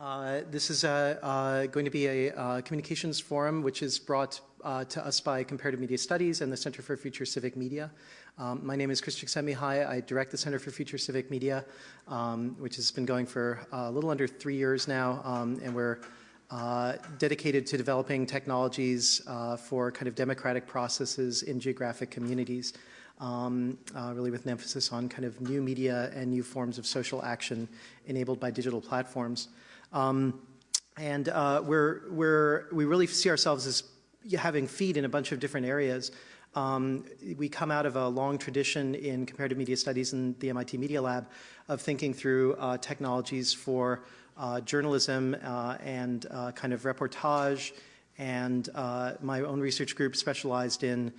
Uh, this is uh, uh, going to be a uh, communications forum which is brought uh, to us by Comparative Media Studies and the Center for Future Civic Media. Um, my name is Chris Csikszentmihalyi. I direct the Center for Future Civic Media, um, which has been going for a little under three years now, um, and we're dedicated to developing technologies for kind of democratic processes in geographic communities um, uh, really with an emphasis on kind of new media and new forms of social action enabled by digital platforms. Um, and uh, we're, we're, we really see ourselves as having feet in a bunch of different areas. Um, we come out of a long tradition in comparative media studies in the MIT Media Lab of thinking through uh, technologies for uh, journalism uh, and uh, kind of reportage and uh, my own research group specialized in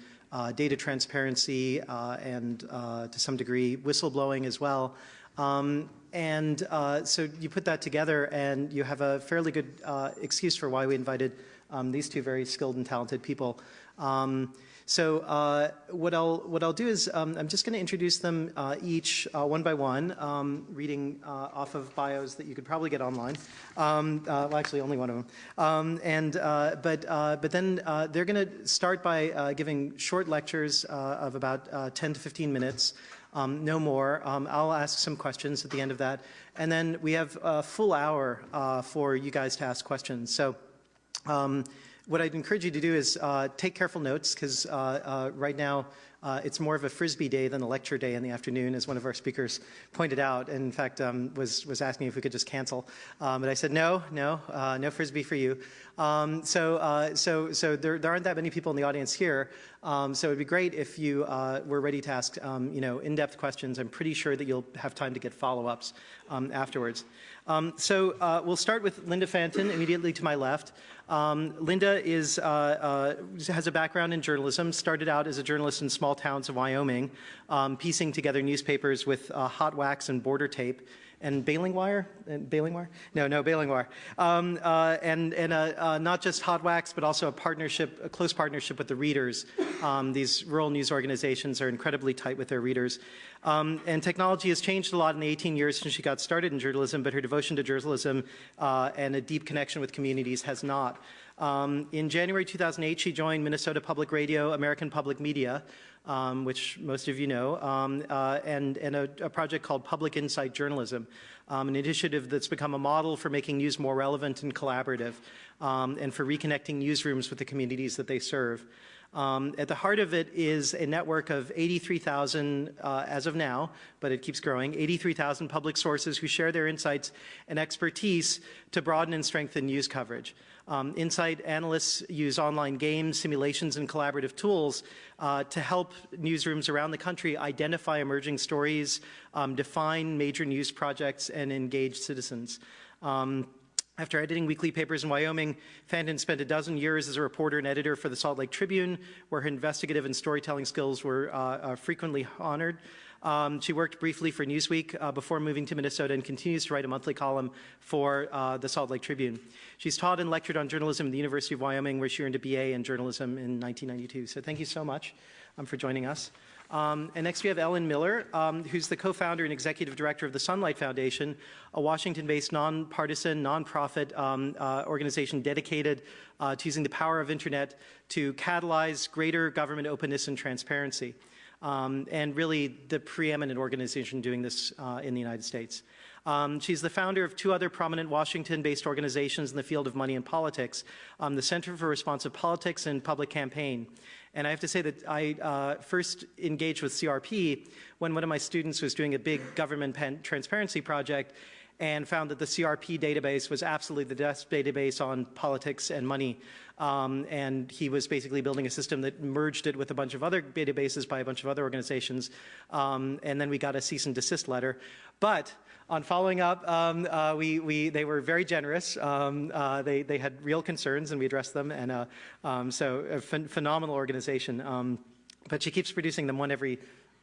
data transparency and to some degree whistleblowing as well. Um, and uh, so you put that together and you have a fairly good uh, excuse for why we invited um, these two very skilled and talented people. Um, so uh, what I'll what I'll do is um, I'm just going to introduce them uh, each uh, one by one, um, reading uh, off of bios that you could probably get online. Um, well, actually, only one of them. Um, and but but then they're going to start by giving short lectures of about 10 to 15 minutes. Um, no more. Um, I'll ask some questions at the end of that. And then we have a full hour for you guys to ask questions. So um, what I'd encourage you to do is uh, take careful notes because uh, uh, right now uh, it's more of a frisbee day than a lecture day in the afternoon, as one of our speakers pointed out. And in fact, um, was was asking if we could just cancel, um, but I said no, no, uh, no frisbee for you. Um, so uh, so so there, there aren't that many people in the audience here. Um, so it'd be great if you were ready to ask um, you know in-depth questions. I'm pretty sure that you'll have time to get follow-ups um, so we'll start with Linda Fantin immediately to my left. Um, Linda is, uh, uh, has a background in journalism, started out as a journalist in small towns of Wyoming, um, piecing together newspapers with uh, hot wax and border tape and baling wire, and baling wire? No, no, baling wire. Um, uh, and and uh, uh, not just hot wax, but also a partnership, a close partnership with the readers. Um, these rural news organizations are incredibly tight with their readers. Um, and technology has changed a lot in the 18 years since she got started in journalism, but her devotion to journalism uh, and a deep connection with communities has not. Um, in January 2008, she joined Minnesota Public Radio, American Public Media, um, which most of you know, um, uh, and, and a, a, project called Public Insight Journalism, um, an initiative that's become a model for making news more relevant and collaborative, um, and for reconnecting newsrooms with the communities that they serve. Um, at the heart of it is a network of 83,000 uh, as of now, but it keeps growing, 83,000 public sources who share their insights and expertise to broaden and strengthen news coverage. Um, Insight analysts use online games, simulations, and collaborative tools uh, to help newsrooms around the country identify emerging stories, um, define major news projects, and engage citizens. Um, after editing weekly papers in Wyoming, Fantin spent a dozen years as a reporter and editor for the Salt Lake Tribune, where her investigative and storytelling skills were uh, uh, frequently honored. Um, she worked briefly for Newsweek uh, before moving to Minnesota and continues to write a monthly column for uh, the Salt Lake Tribune. She's taught and lectured on journalism at the University of Wyoming, where she earned a BA in journalism in 1992. So thank you so much um, for joining us. Um, and next we have Ellen Miller, um, who's the co-founder and executive director of the Sunlight Foundation, a Washington-based nonpartisan, nonprofit um, uh, organization dedicated uh, to using the power of internet to catalyze greater government openness and transparency. Um, and really the preeminent organization doing this uh, in the United States. Um, she's the founder of two other prominent Washington-based organizations in the field of money and politics, um, the Center for Responsive Politics and Public Campaign. And I have to say that I uh, first engaged with CRP when one of my students was doing a big government transparency project and found that the CRP database was absolutely the best database on politics and money. Um, and he was basically building a system that merged it with a bunch of other databases by a bunch of other organizations. Um, and then we got a cease and desist letter. But on following up, um, uh, we, we, they were very generous. Um, uh, they, they had real concerns and we addressed them. And uh, um, so a ph phenomenal organization. Um, but she keeps producing them one every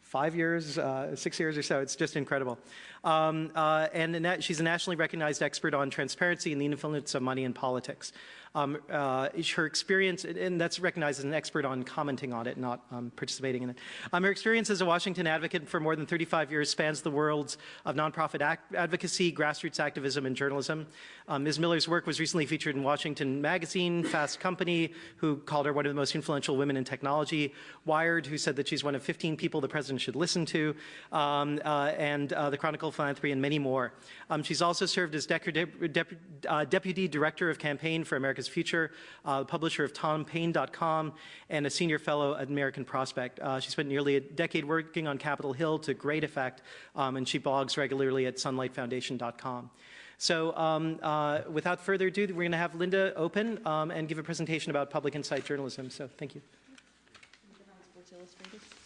five years, uh, six years or so. It's just incredible. Um, uh, and she's a nationally recognized expert on transparency and the influence of money in politics. Um, uh, her experience, and that's recognized as an expert on commenting on it, not um, participating in it. Um, her experience as a Washington advocate for more than 35 years spans the worlds of nonprofit advocacy, grassroots activism, and journalism. Um, Ms. Miller's work was recently featured in Washington Magazine, Fast Company, who called her one of the most influential women in technology, Wired, who said that she's one of 15 people the president should listen to, um, uh, and uh, the Chronicle of Philanthropy, and many more. Um, she's also served as Dep Dep uh, Deputy Director of Campaign for America's Future, uh, publisher of TomPaine.com, and a Senior Fellow at American Prospect. Uh, she spent nearly a decade working on Capitol Hill to great effect, um, and she blogs regularly at sunlightfoundation.com. So um, uh, without further ado, we're going to have Linda open um, and give a presentation about public insight journalism. So thank you.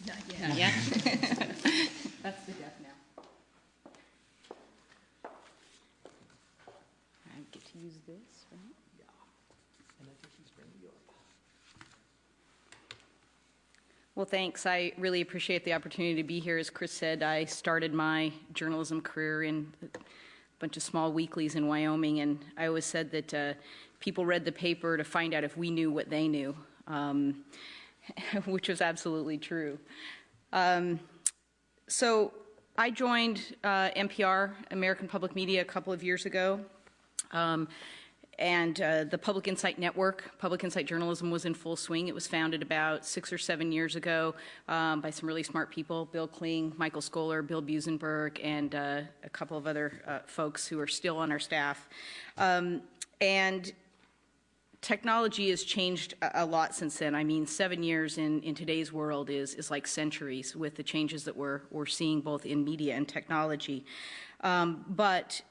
Not yet. Yeah. That's the death now. I get to use this, right? Well, thanks. I really appreciate the opportunity to be here. As Chris said, I started my journalism career in a bunch of small weeklies in Wyoming, and I always said that uh, people read the paper to find out if we knew what they knew. Um, which was absolutely true. Um, so I joined uh, MPR, American Public Media, a couple of years ago. Um, and uh, the Public Insight Network, Public Insight Journalism was in full swing. It was founded about six or seven years ago um, by some really smart people, Bill Kling, Michael Skoler, Bill Buzenberg, and uh, a couple of other uh, folks who are still on our staff. Um, and technology has changed a, lot since then. I mean, seven years in, in today's world is, is like centuries with the changes that we're, we're seeing both in media and technology. Um, but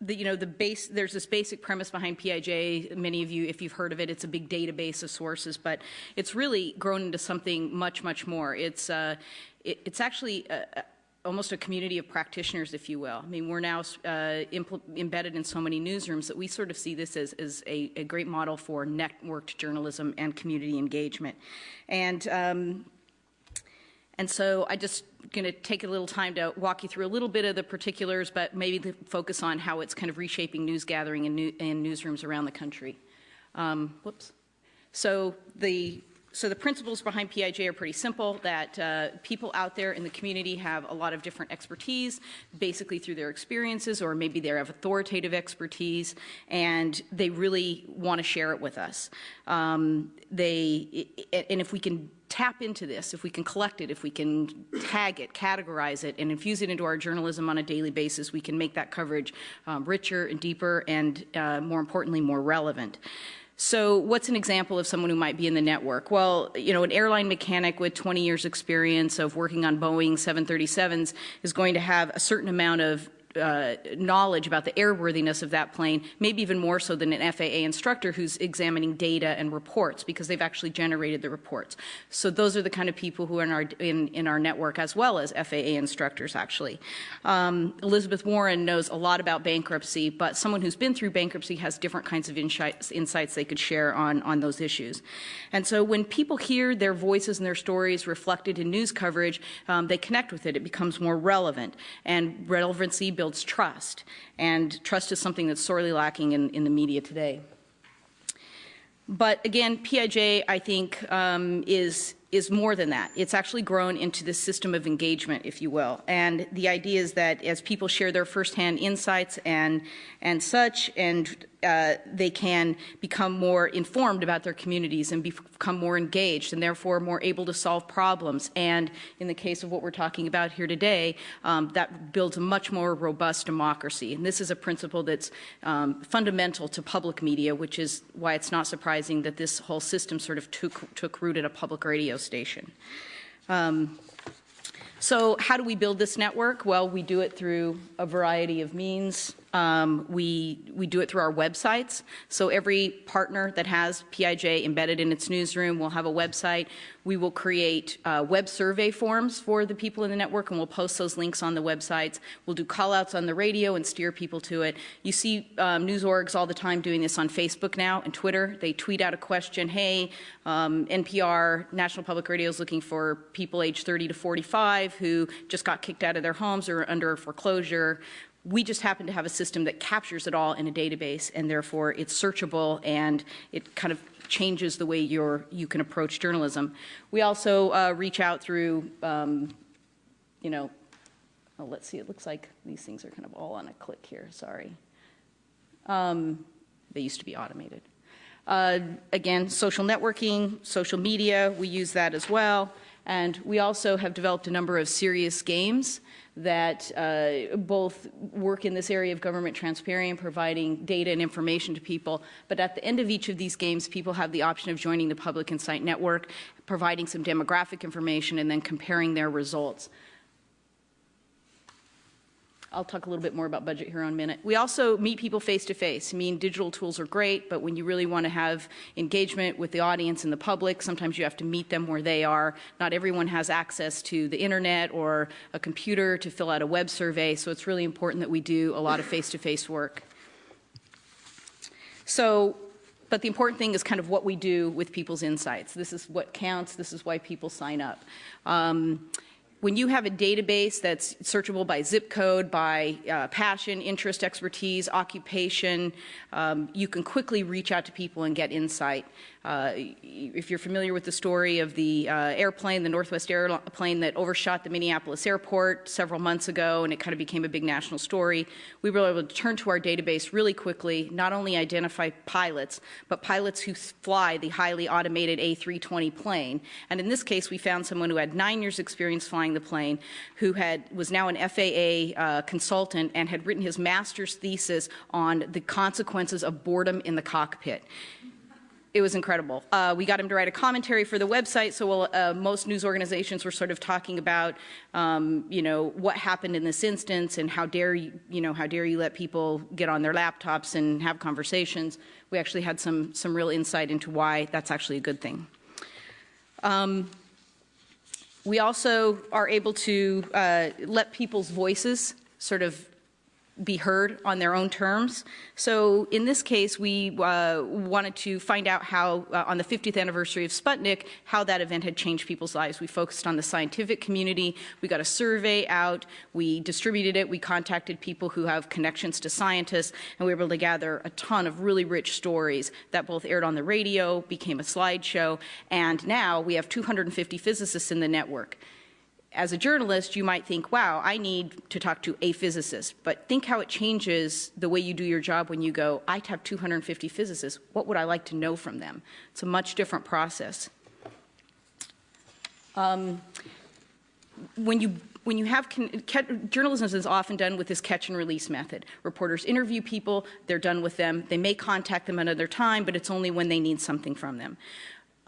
the, you know, the base, there's this basic premise behind PIJ. Many of you, if you've heard of it, it's a big database of sources, but it's really grown into something much, much more. It's, uh, it, it's actually a, almost a community of practitioners, if you will. I mean, we're now uh, embedded in so many newsrooms that we sort of see this as, as a, a, great model for networked journalism and community engagement. And um, and so I just going to take a little time to walk you through a little bit of the particulars, but maybe focus on how it's kind of reshaping news gathering in, new, in newsrooms around the country. Um, whoops. So the so the principles behind PIJ are pretty simple, that uh, people out there in the community have a lot of different expertise, basically through their experiences, or maybe they have authoritative expertise, and they really want to share it with us. Um, they, and if we can tap into this, if we can collect it, if we can tag it, categorize it, and infuse it into our journalism on a daily basis, we can make that coverage um, richer and deeper and, uh, more importantly, more relevant. So what's an example of someone who might be in the network? Well, you know, an airline mechanic with 20 years experience of working on Boeing 737s is going to have a certain amount of uh, knowledge about the airworthiness of that plane, maybe even more so than an FAA instructor who's examining data and reports because they've actually generated the reports. So those are the kind of people who are in our, in, in our network as well as FAA instructors actually. Um, Elizabeth Warren knows a lot about bankruptcy, but someone who's been through bankruptcy has different kinds of insights, insights they could share on, on those issues. And so when people hear their voices and their stories reflected in news coverage, um, they connect with it. It becomes more relevant. And relevancy builds builds trust. And trust is something that's sorely lacking in, in the media today. But again, PIJ, I think, um, is is more than that. It's actually grown into this system of engagement, if you will. And the idea is that as people share their firsthand insights and, and such, and uh, they can become more informed about their communities and become more engaged and therefore more able to solve problems. And in the case of what we're talking about here today, um, that builds a much more robust democracy. And this is a principle that's um, fundamental to public media, which is why it's not surprising that this whole system sort of took, took root at a public radio station. Um, so how do we build this network? Well, we do it through a variety of means. Um, we, we do it through our websites. So every partner that has PIJ embedded in its newsroom will have a website. We will create uh, web survey forms for the people in the network and we'll post those links on the websites. We'll do call outs on the radio and steer people to it. You see um, news orgs all the time doing this on Facebook now and Twitter. They tweet out a question, hey, um, NPR, National Public Radio is looking for people age 30 to 45 who just got kicked out of their homes or under foreclosure We just happen to have a system that captures it all in a database, and therefore it's searchable and it kind of changes the way you can approach journalism. We also uh, reach out through, um, you know, oh, let's see, it looks like these things are kind of all on a click here, sorry. Um, they used to be automated. Uh, again, social networking, social media, we use that as well. And we also have developed a number of serious games that uh, both work in this area of government transparency and providing data and information to people. But at the end of each of these games, people have the option of joining the Public Insight Network, providing some demographic information, and then comparing their results. I'll talk a little bit more about budget here in a minute. We also meet people face to face. I mean, digital tools are great, but when you really want to have engagement with the audience and the public, sometimes you have to meet them where they are. Not everyone has access to the internet or a computer to fill out a web survey, so it's really important that we do a lot of face to face work. So, but the important thing is kind of what we do with people's insights. This is what counts, this is why people sign up. Um, when you have a database that's searchable by zip code, by uh, passion, interest, expertise, occupation, um, you can quickly reach out to people and get insight. Uh, if you're familiar with the story of the uh, airplane, the Northwest airplane that overshot the Minneapolis airport several months ago, and it kind of became a big national story, we were able to turn to our database really quickly, not only identify pilots, but pilots who fly the highly automated A320 plane. And in this case, we found someone who had nine years experience flying the plane, who had was now an FAA uh, consultant and had written his master's thesis on the consequences of boredom in the cockpit it was incredible. Uh, we got him to write a commentary for the website, so uh, most news organizations were sort of talking about, um, you know, what happened in this instance and how dare you, you know, how dare you let people get on their laptops and have conversations. We actually had some some real insight into why that's actually a good thing. Um, we also are able to uh, let people's voices sort of be heard on their own terms. So in this case, we uh, wanted to find out how, uh, on the 50th anniversary of Sputnik, how that event had changed people's lives. We focused on the scientific community. We got a survey out. We distributed it. We contacted people who have connections to scientists, and we were able to gather a ton of really rich stories that both aired on the radio, became a slideshow, and now we have 250 physicists in the network as a journalist, you might think, wow, I need to talk to a physicist. But think how it changes the way you do your job when you go, I have 250 physicists. What would I like to know from them? It's a much different process. Um, when you when you have journalism is often done with this catch and release method. Reporters interview people, they're done with them. They may contact them another time, but it's only when they need something from them.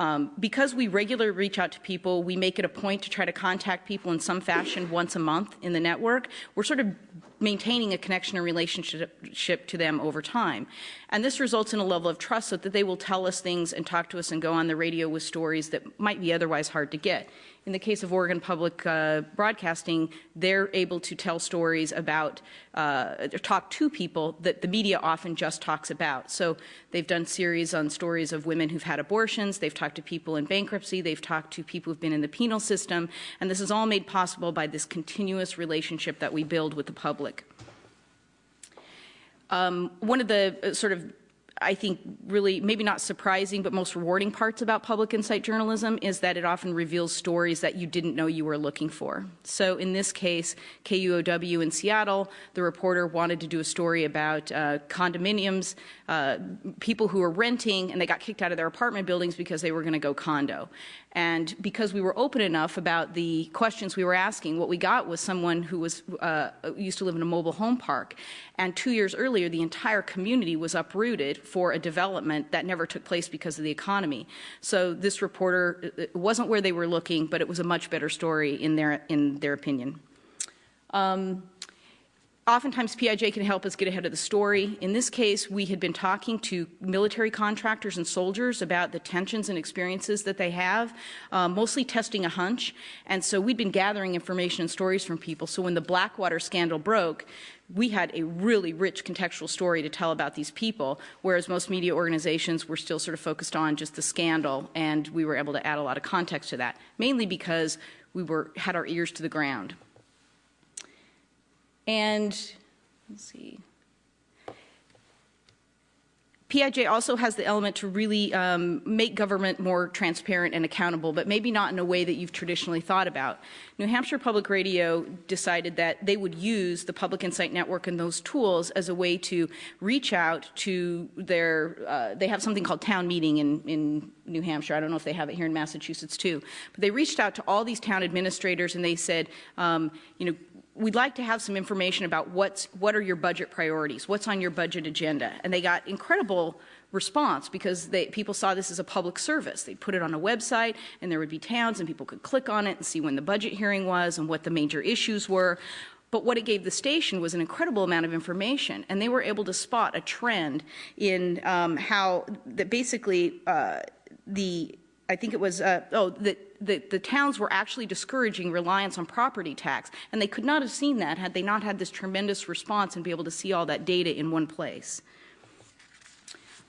Um, because we regularly reach out to people, we make it a point to try to contact people in some fashion once a month in the network. We're sort of maintaining a connection and relationship to them over time. And this results in a level of trust so that they will tell us things and talk to us and go on the radio with stories that might be otherwise hard to get. In the case of Oregon Public uh, Broadcasting, they're able to tell stories about, uh, talk to people that the media often just talks about. So they've done series on stories of women who've had abortions, they've talked to people in bankruptcy, they've talked to people who've been in the penal system, and this is all made possible by this continuous relationship that we build with the public. Um, one of the uh, sort of I think really maybe not surprising but most rewarding parts about public insight journalism is that it often reveals stories that you didn't know you were looking for. So in this case, KUOW in Seattle, the reporter wanted to do a story about uh, condominiums, uh, people who were renting and they got kicked out of their apartment buildings because they were going to go condo. And because we were open enough about the questions we were asking, what we got was someone who was uh, used to live in a mobile home park. And two years earlier, the entire community was uprooted for a development that never took place because of the economy. So this reporter, wasn't where they were looking, but it was a much better story in their, in their opinion. Um, Oftentimes PIJ can help us get ahead of the story. In this case, we had been talking to military contractors and soldiers about the tensions and experiences that they have, uh, mostly testing a hunch. And so we'd been gathering information and stories from people. So when the Blackwater scandal broke, we had a really rich contextual story to tell about these people, whereas most media organizations were still sort of focused on just the scandal, and we were able to add a lot of context to that, mainly because we were, had our ears to the ground. And let's see. PIJ also has the element to really um, make government more transparent and accountable, but maybe not in a way that you've traditionally thought about. New Hampshire Public Radio decided that they would use the Public Insight Network and those tools as a way to reach out to their, uh, they have something called town meeting in, in New Hampshire. I don't know if they have it here in Massachusetts too. But they reached out to all these town administrators and they said, um, you know, we'd like to have some information about what's, what are your budget priorities, what's on your budget agenda. And they got incredible response because they, people saw this as a public service. They'd put it on a website and there would be towns and people could click on it and see when the budget hearing was and what the major issues were. But what it gave the station was an incredible amount of information, and they were able to spot a trend in um, how that basically uh, the I think it was, uh, oh, that the, the towns were actually discouraging reliance on property tax. And they could not have seen that had they not had this tremendous response and be able to see all that data in one place.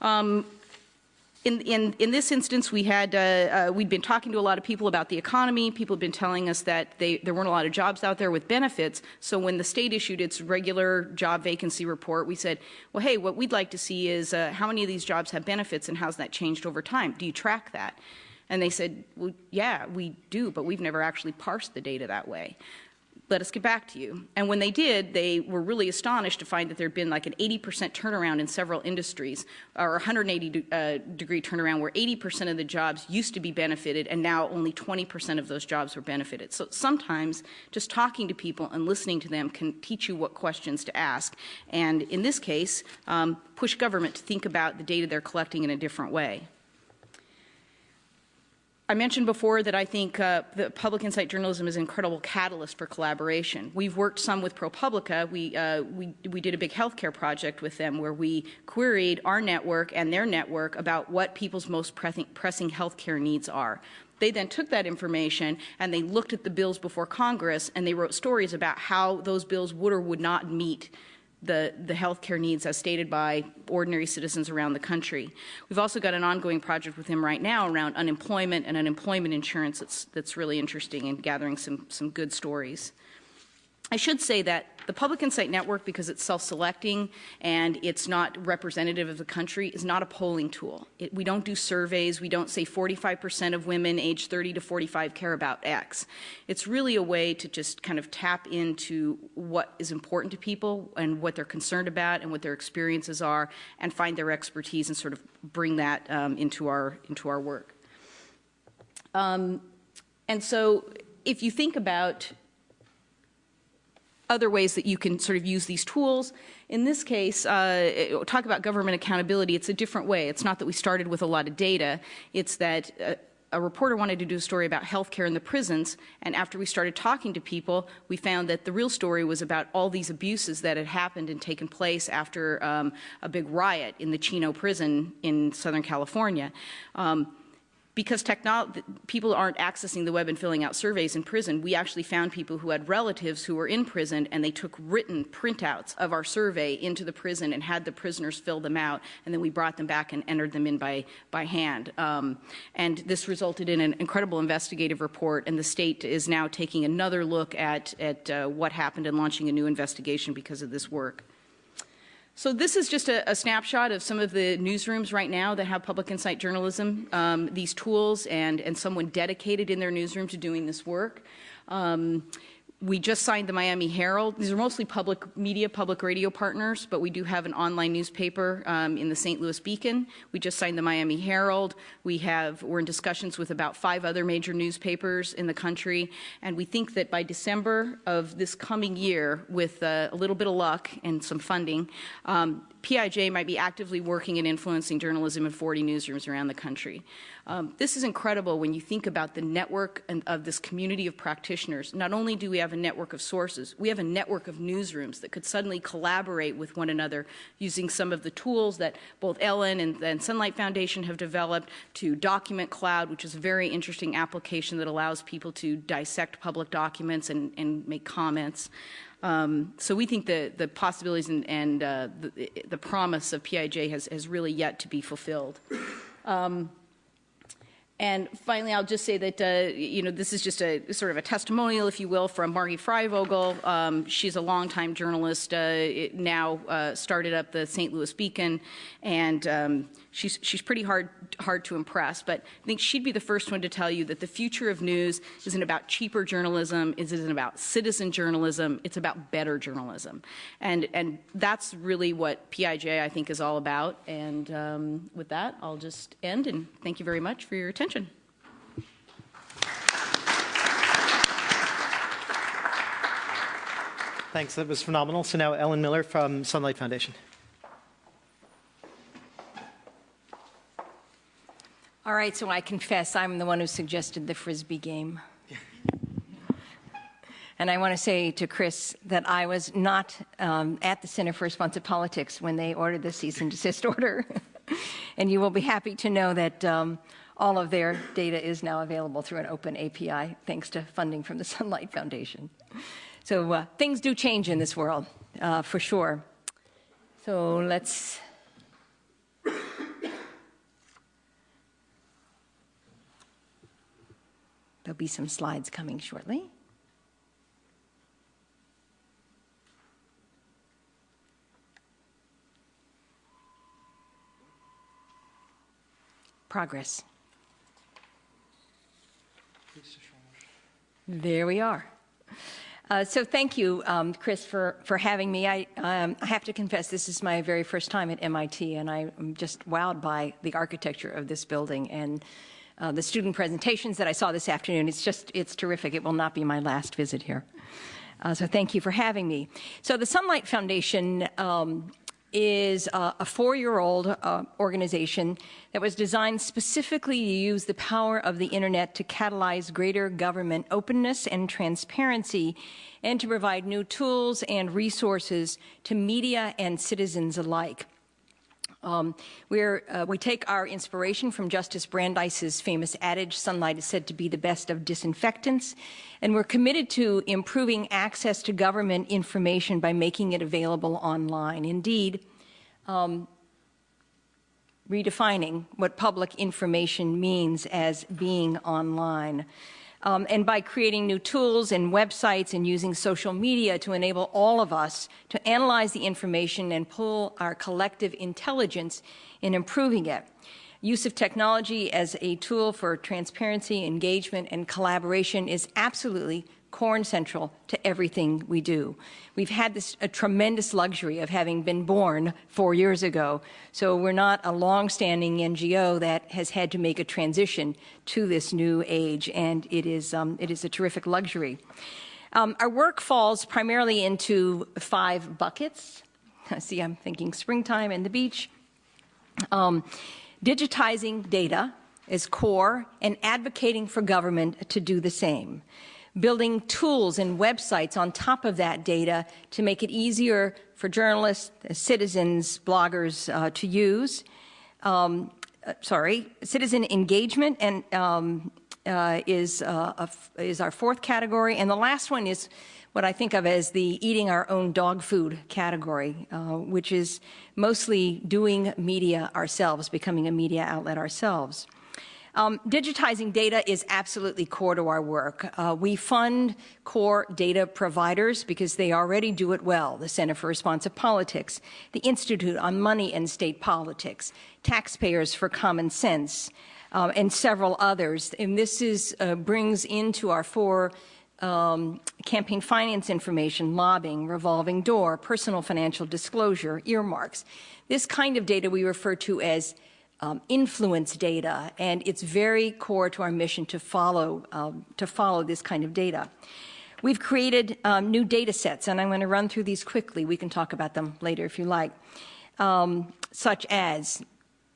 Um, in, in, in, this instance, we had, uh, uh, we'd been talking to a lot of people about the economy. People had been telling us that they, there weren't a lot of jobs out there with benefits. So when the state issued its regular job vacancy report, we said, well, hey, what we'd like to see is uh, how many of these jobs have benefits and how's that changed over time? Do you track that? And they said, well, yeah, we do, but we've never actually parsed the data that way. Let us get back to you. And when they did, they were really astonished to find that there had been like an 80% turnaround in several industries, or 180 uh, degree turnaround where 80% of the jobs used to be benefited and now only 20% of those jobs were benefited. So sometimes just talking to people and listening to them can teach you what questions to ask. And in this case, um, push government to think about the data they're collecting in a different way. I mentioned before that I think uh, the public insight journalism is an incredible catalyst for collaboration. We've worked some with ProPublica. We, uh, we, we did a big healthcare project with them where we queried our network and their network about what people's most pressing, pressing healthcare needs are. They then took that information and they looked at the bills before Congress and they wrote stories about how those bills would or would not meet the, the healthcare needs as stated by ordinary citizens around the country. We've also got an ongoing project with him right now around unemployment and unemployment insurance that's, that's really interesting and gathering some, some good stories. I should say that the Public Insight Network, because it's self-selecting and it's not representative of the country, is not a polling tool. It, we don't do surveys. We don't say 45% of women age 30 to 45 care about X. It's really a way to just kind of tap into what is important to people and what they're concerned about and what their experiences are and find their expertise and sort of bring that um, into, our, into our work. Um, and so if you think about other ways that you can sort of use these tools. In this case, uh, talk about government accountability, it's a different way. It's not that we started with a lot of data, it's that uh, a reporter wanted to do a story about healthcare in the prisons, and after we started talking to people, we found that the real story was about all these abuses that had happened and taken place after um, a big riot in the Chino prison in Southern California. Um, because people aren't accessing the web and filling out surveys in prison, we actually found people who had relatives who were in prison and they took written printouts of our survey into the prison and had the prisoners fill them out, and then we brought them back and entered them in by, by hand. Um, and this resulted in an incredible investigative report, and the state is now taking another look at, at uh, what happened and launching a new investigation because of this work. So this is just a, a, snapshot of some of the newsrooms right now that have public insight journalism, um, these tools, and, and someone dedicated in their newsroom to doing this work. Um, we just signed the Miami Herald. These are mostly public media, public radio partners, but we do have an online newspaper um, in the St. Louis Beacon. We just signed the Miami Herald. We have, we're in discussions with about five other major newspapers in the country, and we think that by December of this coming year, with uh, a little bit of luck and some funding, um, PIJ might be actively working and influencing journalism in 40 newsrooms around the country. Um, this is incredible when you think about the network and, of this community of practitioners. Not only do we have a network of sources, we have a network of newsrooms that could suddenly collaborate with one another using some of the tools that both Ellen and, and Sunlight Foundation have developed to Document Cloud, which is a very interesting application that allows people to dissect public documents and, and make comments. Um, so we think the, the possibilities and, and uh, the, the, promise of PIJ has, has really yet to be fulfilled. Um, And finally, I'll just say that, uh, you know, this is just a sort of a testimonial, if you will, from Margie Freivogel. Um, she's a longtime journalist, uh, now uh, started up the St. Louis Beacon, and um, she's, she's pretty hard, hard to impress. But I think she'd be the first one to tell you that the future of news isn't about cheaper journalism, it isn't about citizen journalism, it's about better journalism. And, and that's really what PIJ, I think, is all about. And um, with that, I'll just end, and thank you very much for your attention attention. Thanks, that was phenomenal. So now Ellen Miller from Sunlight Foundation. All right, so I confess I'm the one who suggested the Frisbee game. And I want to say to Chris that I was not um, at the Center for Responsive Politics when they ordered the cease and desist order. and you will be happy to know that um, all of their data is now available through an open API, thanks to funding from the Sunlight Foundation. So uh, things do change in this world, uh, for sure. So let's There'll be some slides coming shortly. Progress. There we are. Uh, so thank you, um, Chris, for, for having me. I, um, I have to confess, this is my very first time at MIT, and I'm just wowed by the architecture of this building and uh, the student presentations that I saw this afternoon. It's just, it's terrific. It will not be my last visit here. Uh, so thank you for having me. So the Sunlight Foundation um, is a, a four-year-old uh, organization that was designed specifically to use the power of the internet to catalyze greater government openness and transparency and to provide new tools and resources to media and citizens alike. Um, uh, we take our inspiration from Justice Brandeis's famous adage, sunlight is said to be the best of disinfectants, and we're committed to improving access to government information by making it available online. Indeed, um, redefining what public information means as being online. Um, and by creating new tools and websites and using social media to enable all of us to analyze the information and pull our collective intelligence in improving it. Use of technology as a tool for transparency, engagement, and collaboration is absolutely core and central to everything we do. We've had this a tremendous luxury of having been born four years ago, so we're not a long-standing NGO that has had to make a transition to this new age, and it is, um, it is a terrific luxury. Um, our work falls primarily into five buckets. See, I'm thinking springtime and the beach. Um, digitizing data is core and advocating for government to do the same building tools and websites on top of that data to make it easier for journalists, citizens, bloggers uh, to use. Um, uh, sorry, citizen engagement and um, uh, is, uh, is our fourth category. And the last one is what I think of as the eating our own dog food category, uh, which is mostly doing media ourselves, becoming a media outlet ourselves. Um, digitizing data is absolutely core to our work. Uh, we fund core data providers because they already do it well. The Center for Responsive Politics, the Institute on Money and State Politics, Taxpayers for Common Sense, um, and several others. And this is, uh, brings into our four um, campaign finance information, lobbying, revolving door, personal financial disclosure, earmarks. This kind of data we refer to as um, influence data, and it's very core to our mission to follow, um, to follow this kind of data. We've created um, new data sets, and I'm going to run through these quickly. We can talk about them later if you like, um, such as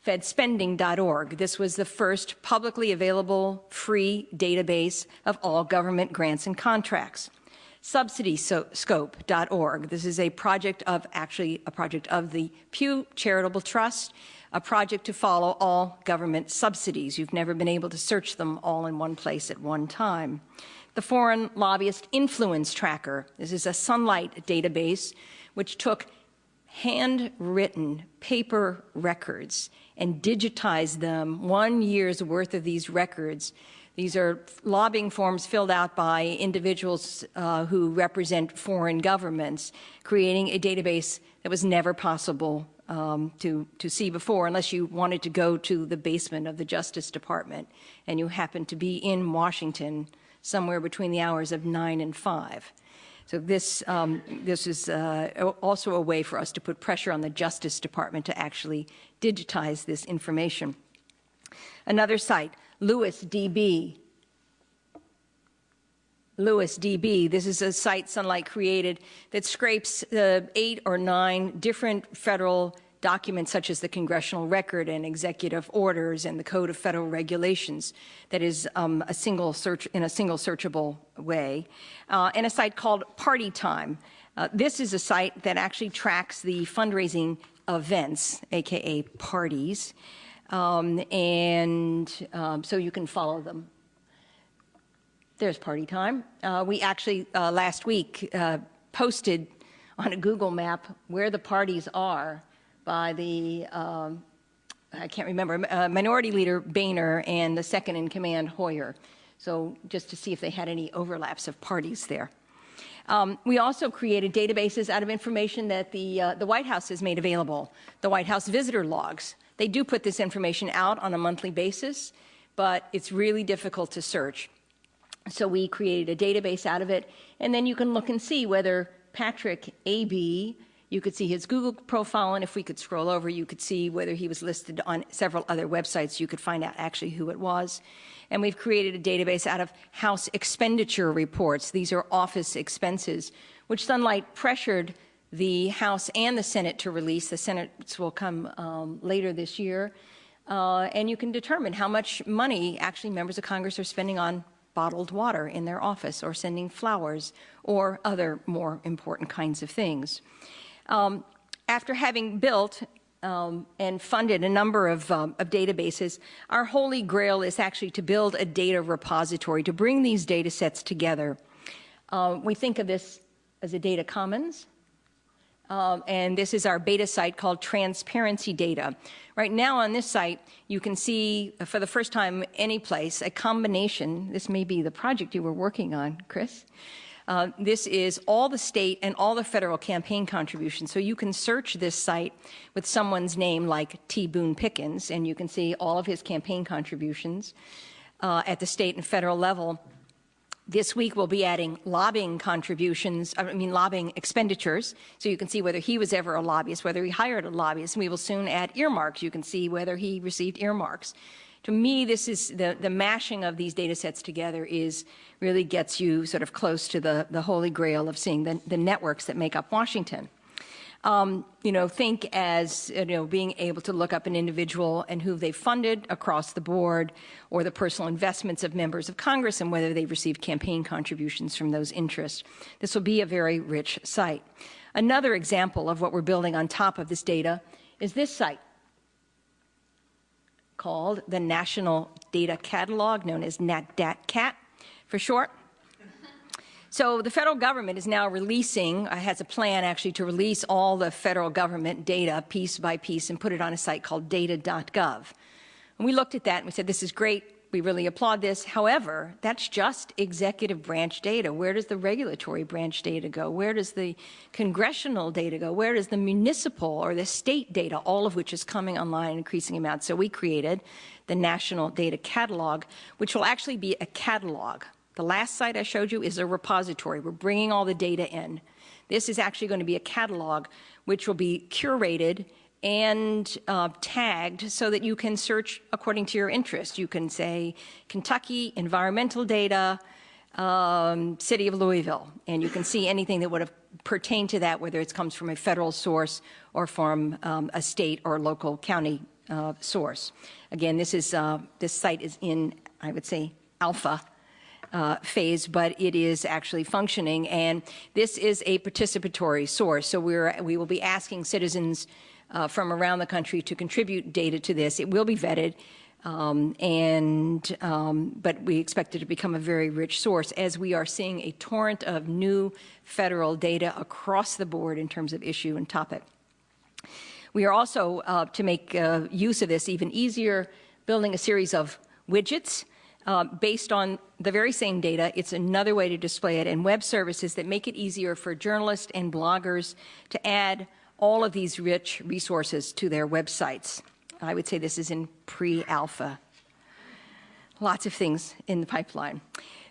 fedspending.org. This was the first publicly available free database of all government grants and contracts. Subsidyscope.org. This is a project of, actually a project of the Pew Charitable Trust a project to follow all government subsidies. You've never been able to search them all in one place at one time. The Foreign Lobbyist Influence Tracker. This is a Sunlight database which took handwritten paper records and digitized them, one year's worth of these records. These are lobbying forms filled out by individuals uh, who represent foreign governments, creating a database that was never possible um, to, to see before unless you wanted to go to the basement of the Justice Department and you happened to be in Washington somewhere between the hours of 9 and 5. So this, um, this is uh, also a way for us to put pressure on the Justice Department to actually digitize this information. Another site, LouisDB. DB. this is a site Sunlight created that scrapes uh, eight or nine different federal documents such as the congressional record and executive orders and the code of federal regulations that is um, a single search in a single searchable way uh, and a site called party time uh, this is a site that actually tracks the fundraising events aka parties um, and um, so you can follow them there's party time uh, we actually uh, last week uh, posted on a google map where the parties are by the, um, I can't remember, uh, Minority Leader Boehner and the second in command Hoyer. So just to see if they had any overlaps of parties there. Um, we also created databases out of information that the, uh, the White House has made available, the White House visitor logs. They do put this information out on a monthly basis, but it's really difficult to search. So we created a database out of it, and then you can look and see whether Patrick A.B. You could see his Google profile, and if we could scroll over, you could see whether he was listed on several other websites. You could find out actually who it was. And we've created a database out of House expenditure reports. These are office expenses, which Sunlight pressured the House and the Senate to release. The Senate will come um, later this year. Uh, and you can determine how much money actually members of Congress are spending on bottled water in their office or sending flowers or other more important kinds of things. Um, after having built um, and funded a number of, um, of, databases, our holy grail is actually to build a data repository, to bring these data sets together. Uh, we think of this as a data commons, um, and this is our beta site called Transparency Data. Right now on this site, you can see for the first time any place a combination, this may be the project you were working on, Chris, uh, this is all the state and all the federal campaign contributions. So you can search this site with someone's name like T. Boone Pickens, and you can see all of his campaign contributions uh, at the state and federal level. This week we'll be adding lobbying contributions, I mean lobbying expenditures, so you can see whether he was ever a lobbyist, whether he hired a lobbyist. And we will soon add earmarks. You can see whether he received earmarks to me, this is the, the mashing of these data sets together is really gets you sort of close to the, the holy grail of seeing the, the networks that make up Washington. Um, you know, think as, you know, being able to look up an individual and who they funded across the board or the personal investments of members of Congress and whether they've received campaign contributions from those interests. This will be a very rich site. Another example of what we're building on top of this data is this site called the National Data Catalog, known as NatDatCat for short. So the federal government is now releasing, uh, has a plan actually to release all the federal government data piece by piece and put it on a site called data.gov. And we looked at that and we said, this is great, we really applaud this. However, that's just executive branch data. Where does the regulatory branch data go? Where does the congressional data go? Where does the municipal or the state data, all of which is coming online in increasing amounts? So we created the National Data Catalog, which will actually be a catalog. The last site I showed you is a repository. We're bringing all the data in. This is actually going to be a catalog which will be curated and uh, tagged so that you can search according to your interest. You can say Kentucky, environmental data, um, city of Louisville, and you can see anything that would have pertained to that, whether it comes from a federal source or from um, a state or local county uh, source. Again, this is uh, this site is in, I would say, alpha uh, phase, but it is actually functioning, and this is a participatory source. So we're we will be asking citizens uh, from around the country to contribute data to this. It will be vetted, um, and um, but we expect it to become a very rich source as we are seeing a torrent of new federal data across the board in terms of issue and topic. We are also, uh, to make uh, use of this even easier, building a series of widgets uh, based on the very same data. It's another way to display it, and web services that make it easier for journalists and bloggers to add all of these rich resources to their websites. I would say this is in pre-alpha. Lots of things in the pipeline.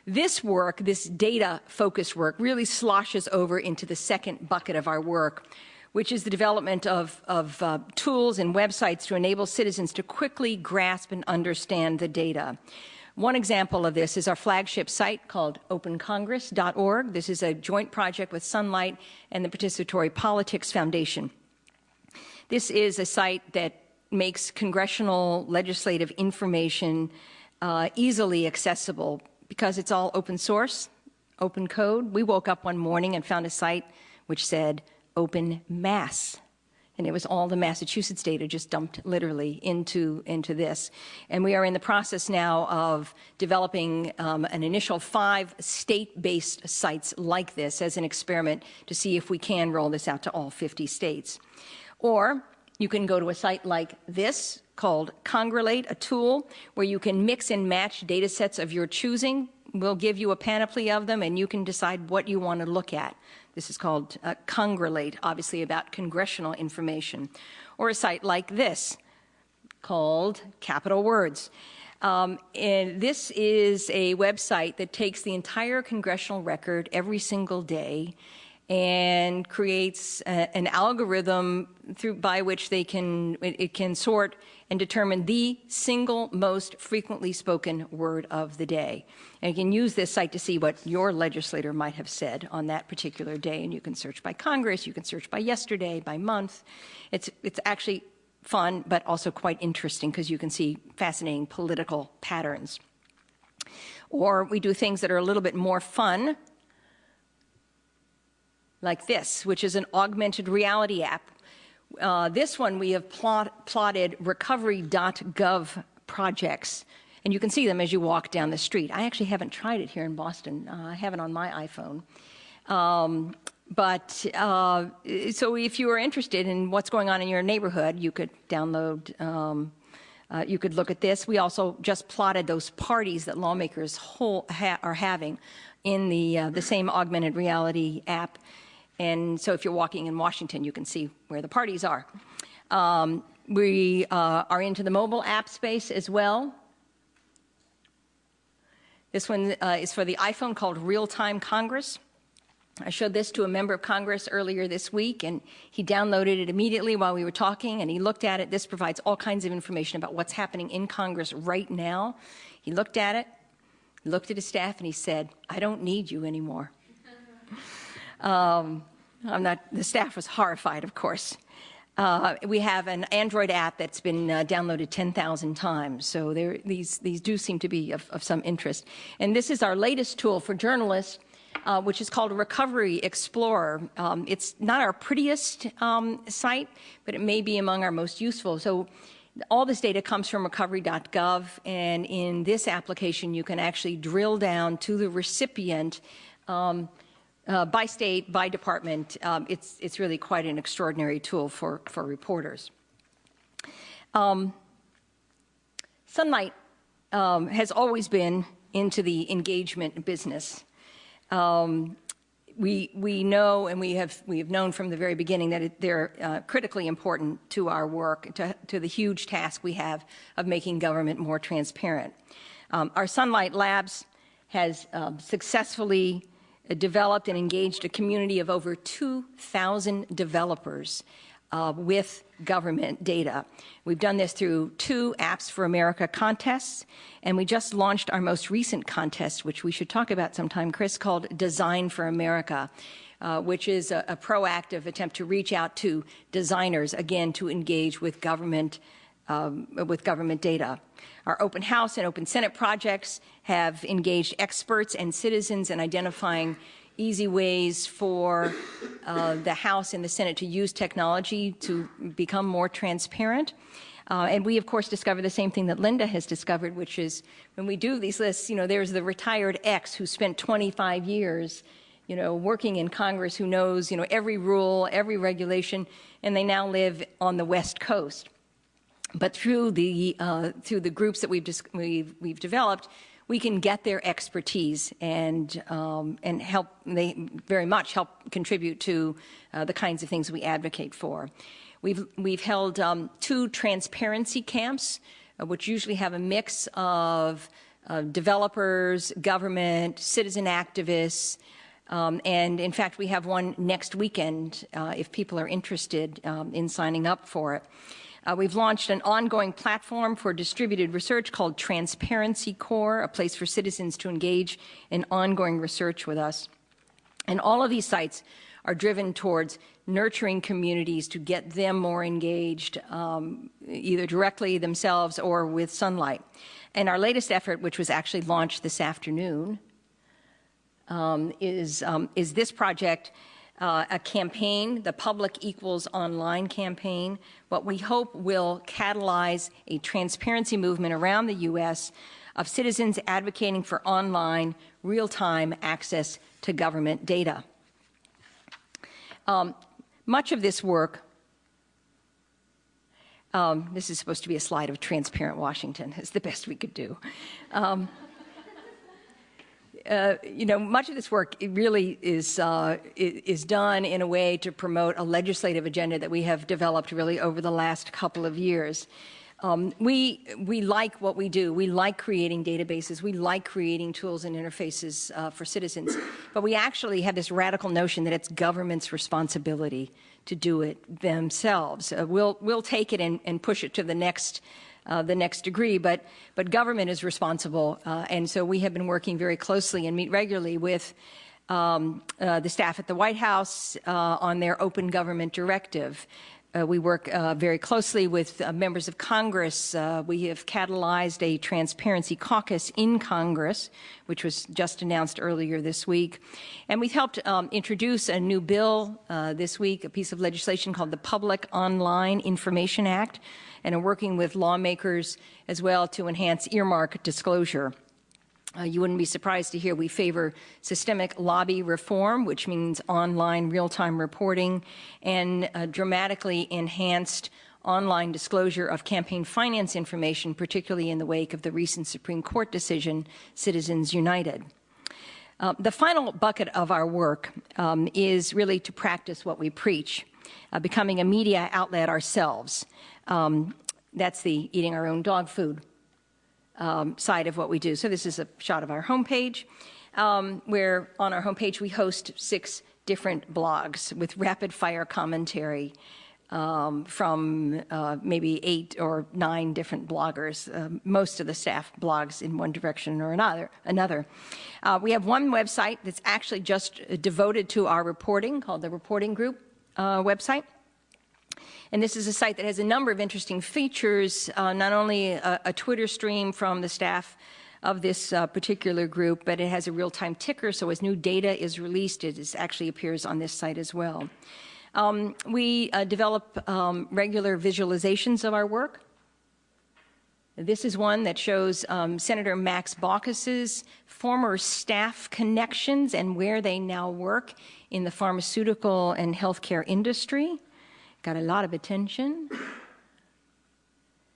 This work, this data-focused work, really sloshes over into the second bucket of our work, which is the development of, of uh, tools and websites to enable citizens to quickly grasp and understand the data. One example of this is our flagship site called opencongress.org. This is a joint project with Sunlight and the Participatory Politics Foundation. This is a site that makes congressional legislative information uh, easily accessible because it's all open source, open code. We woke up one morning and found a site which said open mass and it was all the Massachusetts data just dumped literally into, into this. And we are in the process now of developing um, an initial five state-based sites like this as an experiment to see if we can roll this out to all 50 states. Or you can go to a site like this called Congrelate, a tool where you can mix and match data sets of your choosing. We'll give you a panoply of them and you can decide what you want to look at. This is called uh, Congrelate, obviously about congressional information. Or a site like this called Capitol Words. Um, and this is a website that takes the entire congressional record every single day and creates a, an algorithm through by which they can it, it, can sort and determine the single most frequently spoken word of the day. And you can use this site to see what your legislator might have said on that particular day. And you can search by Congress, you can search by yesterday, by month. It's it's actually fun, but also quite interesting because you can see fascinating political patterns. Or we do things that are a little bit more fun like this, which is an augmented reality app. Uh, this one we have plot, plotted recovery.gov projects, and you can see them as you walk down the street. I actually haven't tried it here in Boston. Uh, I have it on my iPhone. Um, but uh, so if you are interested in what's going on in your neighborhood, you could download, um, uh, you could look at this. We also just plotted those parties that lawmakers whole, ha are having in the, uh, the same augmented reality app. And so if you're walking in Washington, you can see where the parties are. Um, we uh, are into the mobile app space as well. This one uh, is for the iPhone called Real Time Congress. I showed this to a member of Congress earlier this week, and he downloaded it immediately while we were talking, and he looked at it. This provides all kinds of information about what's happening in Congress right now. He looked at it, looked at his staff, and he said, I don't need you anymore. Um, I'm not, the staff was horrified, of course. Uh, we have an Android app that's been uh, downloaded 10,000 times, so there, these, these do seem to be of, of, some interest. And this is our latest tool for journalists, uh, which is called Recovery Explorer. Um, it's not our prettiest um, site, but it may be among our most useful. So all this data comes from recovery.gov, and in this application, you can actually drill down to the recipient um, uh, by state, by department. Um, it's, it's really quite an extraordinary tool for, for reporters. Um, Sunlight um, has always been into the engagement business. Um, we, we know and we have, we have known from the very beginning that it, they're uh, critically important to our work, to, to, the huge task we have of making government more transparent. Um, our Sunlight Labs has um, successfully developed and engaged a community of over 2,000 developers uh, with government data. We've done this through two Apps for America contests, and we just launched our most recent contest, which we should talk about sometime, Chris, called Design for America. Uh, which is a, a, proactive attempt to reach out to designers, again, to engage with government, um, with government data. Our Open House and Open Senate projects have engaged experts and citizens in identifying easy ways for uh, the House and the Senate to use technology to become more transparent. Uh, and we, of course, discover the same thing that Linda has discovered, which is when we do these lists, you know, there's the retired X who spent 25 years you know, working in Congress who knows, you know, every rule, every regulation, and they now live on the West Coast. But through the, uh, through the groups that we've, we've, we've developed, we can get their expertise and, um, and help, they very much help contribute to uh, the kinds of things we advocate for. We've, we've held um, two transparency camps, uh, which usually have a mix of developers, government, citizen activists, um, and in fact, we have one next weekend uh, if people are interested um, in signing up for it. Uh, we've launched an ongoing platform for distributed research called Transparency Corps, a place for citizens to engage in ongoing research with us. And all of these sites are driven towards nurturing communities to get them more engaged, um, either directly themselves or with Sunlight. And our latest effort, which was actually launched this afternoon, um, is, um, is this project uh, a campaign, the Public Equals Online campaign, what we hope will catalyze a transparency movement around the U.S. of citizens advocating for online, real-time access to government data. Um, much of this work, um, this is supposed to be a slide of transparent Washington, is the best we could do. Um, uh, you know, much of this work really is, uh, is done in a way to promote a legislative agenda that we have developed really over the last couple of years. Um, we, we like what we do. We like creating databases. We like creating tools and interfaces uh, for citizens. But we actually have this radical notion that it's government's responsibility to do it themselves. Uh, we'll, we'll take it and, and push it to the next uh, the next degree, but, but government is responsible. Uh, and so we have been working very closely and meet regularly with um, uh, the staff at the White House uh, on their open government directive. Uh, we work uh, very closely with members of Congress. we have catalyzed a transparency caucus in Congress, which was just announced earlier this week. And we've helped um, introduce a new bill this week, a piece of legislation called the Public Online Information Act, and are working with lawmakers as well to enhance earmark disclosure. Uh, you wouldn't be surprised to hear we favor systemic lobby reform, which means online real-time reporting, and uh, dramatically enhanced online disclosure of campaign finance information, particularly in the wake of the recent Supreme Court decision, Citizens United. Uh, the final bucket of our work um, is really to practice what we preach, uh, becoming a media outlet ourselves. Um, that's the eating our own dog food um, side of what we do. So this is a shot of our homepage, um, where on our homepage we host six different blogs with rapid fire commentary um, from uh, maybe eight or nine different bloggers. Uh, most of the staff blogs in one direction or another. another. Uh, we have one website that's actually just devoted to our reporting called the Reporting Group uh, website. And this is a site that has a number of interesting features, uh, not only a, a, Twitter stream from the staff of this uh, particular group, but it has a real-time ticker, so as new data is released, it is actually appears on this site as well. Um, we uh, develop um, regular visualizations of our work. This is one that shows um, Senator Max Baucus's former staff connections and where they now work in the pharmaceutical and healthcare industry got a lot of attention.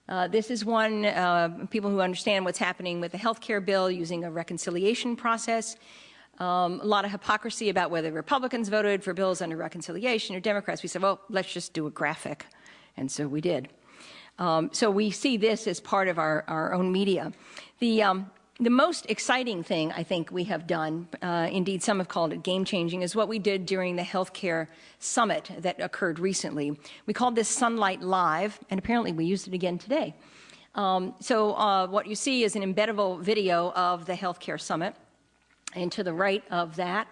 Uh, this is one, uh, people who understand what's happening with the health care bill using a reconciliation process. Um, a lot of hypocrisy about whether Republicans voted for bills under reconciliation or Democrats. We said, well, let's just do a graphic. And so we did. Um, so we see this as part of our, our own media. The, um, the most exciting thing I think we have done, uh, indeed some have called it game changing, is what we did during the healthcare summit that occurred recently. We called this Sunlight Live, and apparently we used it again today. Um, so uh, what you see is an embeddable video of the healthcare summit, and to the right of that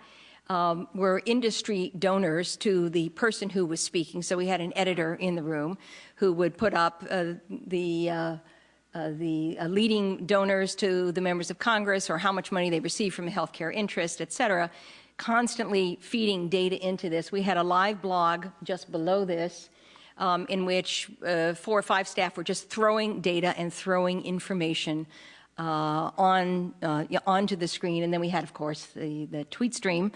um, were industry donors to the person who was speaking. So we had an editor in the room who would put up uh, the uh, the uh, leading donors to the members of Congress or how much money they receive from healthcare interest, et cetera, constantly feeding data into this. We had a live blog just below this um, in which uh, four or five staff were just throwing data and throwing information uh, on uh, onto the screen. And then we had, of course, the, the tweet stream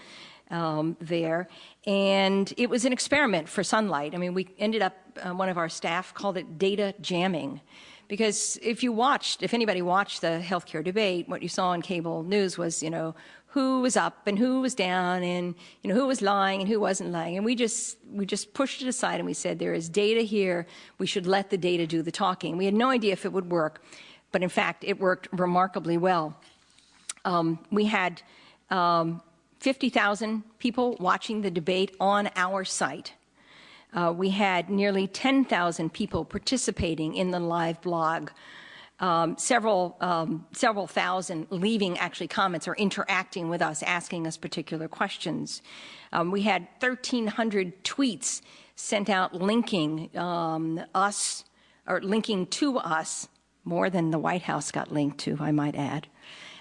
um, there. And it was an experiment for Sunlight. I mean, we ended up, uh, one of our staff called it data jamming. Because if you watched, if anybody watched the healthcare debate, what you saw on cable news was, you know, who was up and who was down and you know who was lying and who wasn't lying. And we just we just pushed it aside and we said there is data here. We should let the data do the talking. We had no idea if it would work but in fact it worked remarkably well. Um, we had um, 50,000 people watching the debate on our site uh, we had nearly 10,000 people participating in the live blog um, several, um, several thousand leaving actually comments or interacting with us, asking us particular questions. Um, we had 1,300 tweets sent out linking um, us, or linking to us, more than the White House got linked to, I might add.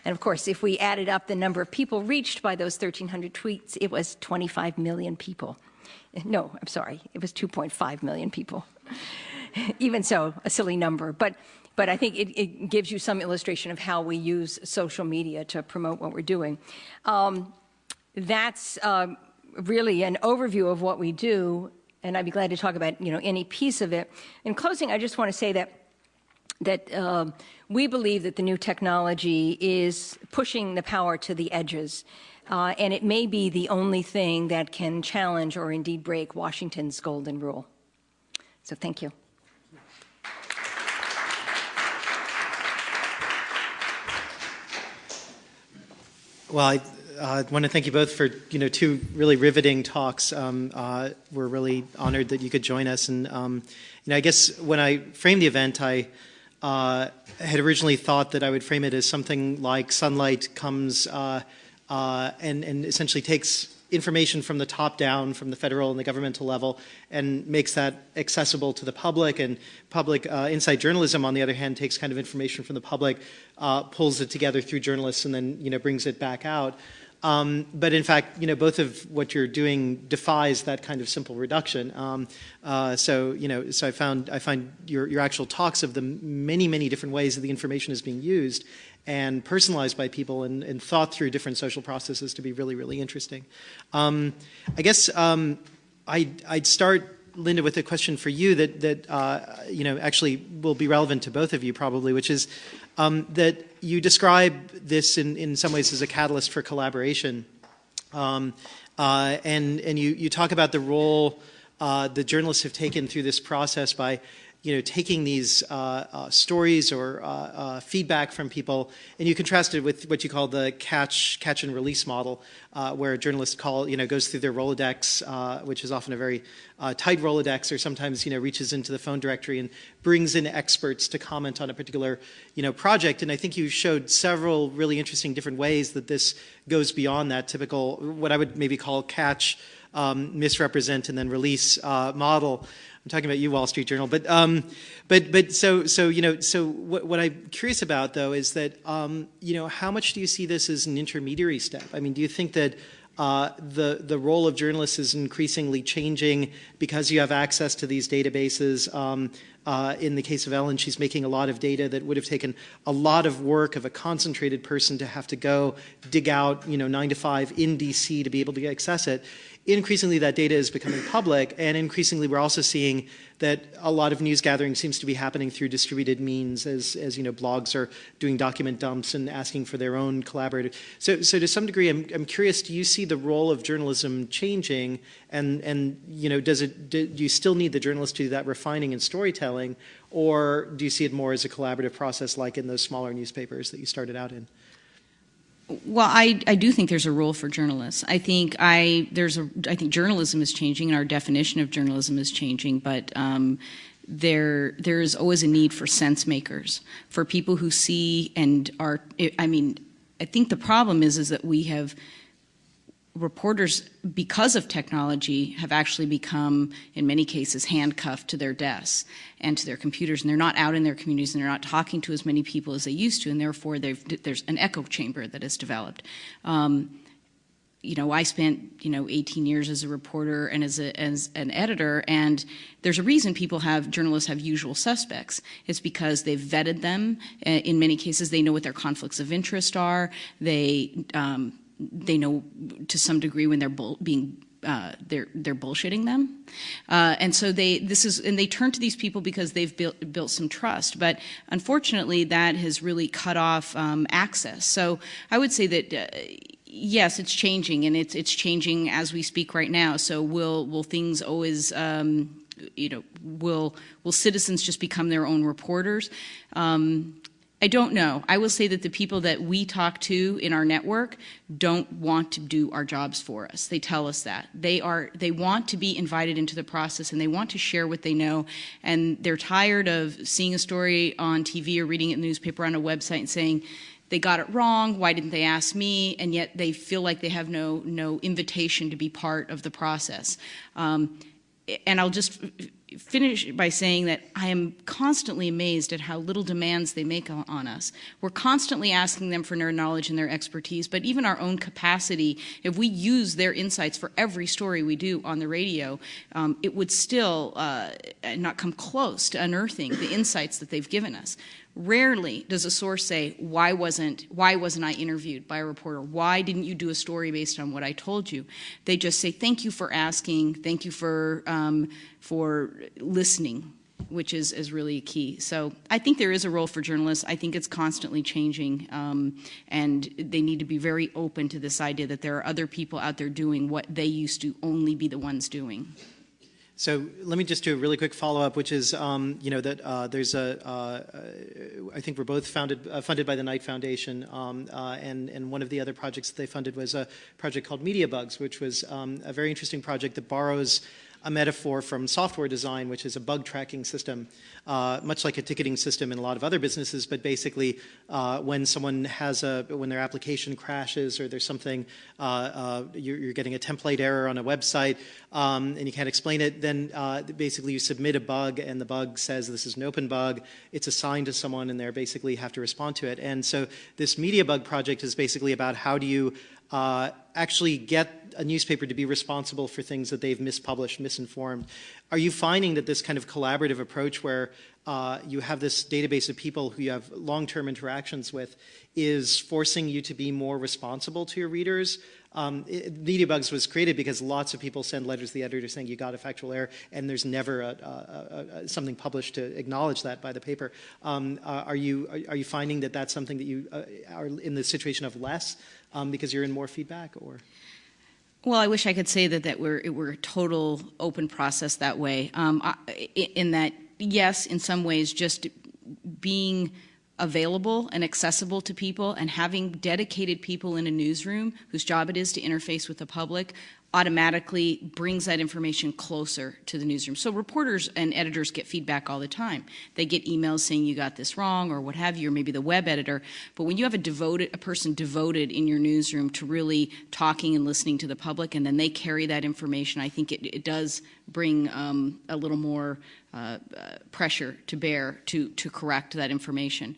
And of course, if we added up the number of people reached by those 1,300 tweets, it was 25 million people. No, I'm sorry, it was 2.5 million people. Even so, a silly number. But but I think it, it, gives you some illustration of how we use social media to promote what we're doing. Um, that's um, really an overview of what we do, and I'd be glad to talk about you know any piece of it. In closing, I just want to say that that um, we believe that the new technology is pushing the power to the edges. Uh, and it may be the only thing that can challenge or indeed break Washington's golden rule. So thank you. Well, I uh, want to thank you both for you know two really riveting talks. Um, uh, we're really honored that you could join us, and um, you know I guess when I framed the event, I uh, had originally thought that I would frame it as something like sunlight comes uh, and and essentially takes information from the top down, from the federal and the governmental level, and makes that accessible to the public. And public uh, insight journalism, on the other hand, takes kind of information from the public, uh, pulls it together through journalists, and then you know brings it back out. Um, but in fact, you know, both of what you're doing defies that kind of simple reduction. Um, uh, so, you know, so I found I find your your actual talks of the many many different ways that the information is being used and personalized by people and, and, thought through different social processes to be really, really interesting. Um, I guess um, I'd, I'd, start, Linda, with a question for you that, that uh, you know, actually will be relevant to both of you probably, which is um, that you describe this in, in some ways as a catalyst for collaboration. Um, uh, and and you, you talk about the role uh, the journalists have taken through this process by you know, taking these uh, uh, stories or uh, uh, feedback from people, and you contrast it with what you call the catch, catch and release model, uh, where a journalist call, you know, goes through their Rolodex, uh, which is often a very tight Rolodex, or sometimes, you know, reaches into the phone directory and brings in experts to comment on a particular, you know, project. And I think you showed several really interesting different ways that this goes beyond that typical, what I would maybe call catch, um, misrepresent, and then release model. I'm talking about you, Wall Street Journal. But um, but but so so you know so what, what I'm curious about though is that um, you know how much do you see this as an intermediary step? I mean, do you think that uh, the the role of journalists is increasingly changing because you have access to these databases. Um, uh, in the case of Ellen, she's making a lot of data that would have taken a lot of work of a concentrated person to have to go dig out, you know, nine to five in DC to be able to access it increasingly that data is becoming public, and increasingly we're also seeing that a lot of news gathering seems to be happening through distributed means as, as you know, blogs are doing document dumps and asking for their own collaborative. So, so to some degree, I'm, I'm curious, do you see the role of journalism changing? And, and you know, does it, do, do you still need the journalist to do that refining and storytelling? Or do you see it more as a collaborative process like in those smaller newspapers that you started out in? Well, I, I do think there's a role for journalists. I think I there's a I think journalism is changing and our definition of journalism is changing, but um, there there is always a need for sense makers, for people who see and are. I mean, I think the problem is is that we have reporters, because of technology, have actually become, in many cases, handcuffed to their desks and to their computers, and they're not out in their communities, and they're not talking to as many people as they used to, and therefore there's an echo chamber that has developed. Um, you know, I spent, you know, 18 years as a reporter and as, a, as an editor, and there's a reason people have, journalists have usual suspects. It's because they've vetted them. In many cases, they know what their conflicts of interest are. They, um, they know to some degree when they're being uh, they're they're bullshitting them, uh, and so they this is and they turn to these people because they've built built some trust. But unfortunately, that has really cut off um, access. So I would say that. Uh, yes, it's changing, and it's it's changing as we speak right now. So will will things always um, you know will will citizens just become their own reporters? Um, I don't know. I will say that the people that we talk to in our network don't want to do our jobs for us. They tell us that. They are they want to be invited into the process and they want to share what they know and they're tired of seeing a story on TV or reading it in the newspaper on a website and saying they got it wrong, why didn't they ask me? And yet they feel like they have no no invitation to be part of the process. Um, and I'll just finish by saying that I am constantly amazed at how little demands they make on us. We're constantly asking them for their knowledge and their expertise, but even our own capacity, if we use their insights for every story we do on the radio, um, it would still uh, not come close to unearthing the insights that they've given us. Rarely does a source say, why wasn't, why wasn't I interviewed by a reporter? Why didn't you do a story based on what I told you? They just say, thank you for asking, thank you for, um, for listening, which is, is really key. So I think there is a role for journalists. I think it's constantly changing, um, and they need to be very open to this idea that there are other people out there doing what they used to only be the ones doing. So let me just do a really quick follow-up, which is, um, you know, that uh, there's a, uh, I think we're both founded, uh, funded by the Knight Foundation, um, uh, and, and one of the other projects that they funded was a project called Media Bugs, which was um, a very interesting project that borrows a metaphor from software design, which is a bug tracking system, uh, much like a ticketing system in a lot of other businesses, but basically uh, when someone has a, when their application crashes or there's something, uh, uh you're, you're, getting a template error on a website um, and you can't explain it, then uh, basically you submit a bug and the bug says this is an open bug, it's assigned to someone and they basically have to respond to it. And so this media bug project is basically about how do you uh, actually get a newspaper to be responsible for things that they've mispublished, misinformed. Are you finding that this kind of collaborative approach where uh, you have this database of people who you have long-term interactions with is forcing you to be more responsible to your readers? Um, it, MediaBugs was created because lots of people send letters to the editor saying you got a factual error, and there's never a, a, a, something published to acknowledge that by the paper. Um, uh, are you are, are, you finding that that's something that you uh, are in the situation of less um, because you're in more feedback, or? Well, I wish I could say that, that we're, we're a total open process that way. Um, I, in that, yes, in some ways, just being available and accessible to people and having dedicated people in a newsroom whose job it is to interface with the public automatically brings that information closer to the newsroom. So reporters and editors get feedback all the time. They get emails saying you got this wrong or what have you, or maybe the web editor. But when you have a devoted, a person devoted in your newsroom to really talking and listening to the public, and then they carry that information, I think it, it does bring um, a little more uh, uh, pressure to bear to, to correct that information.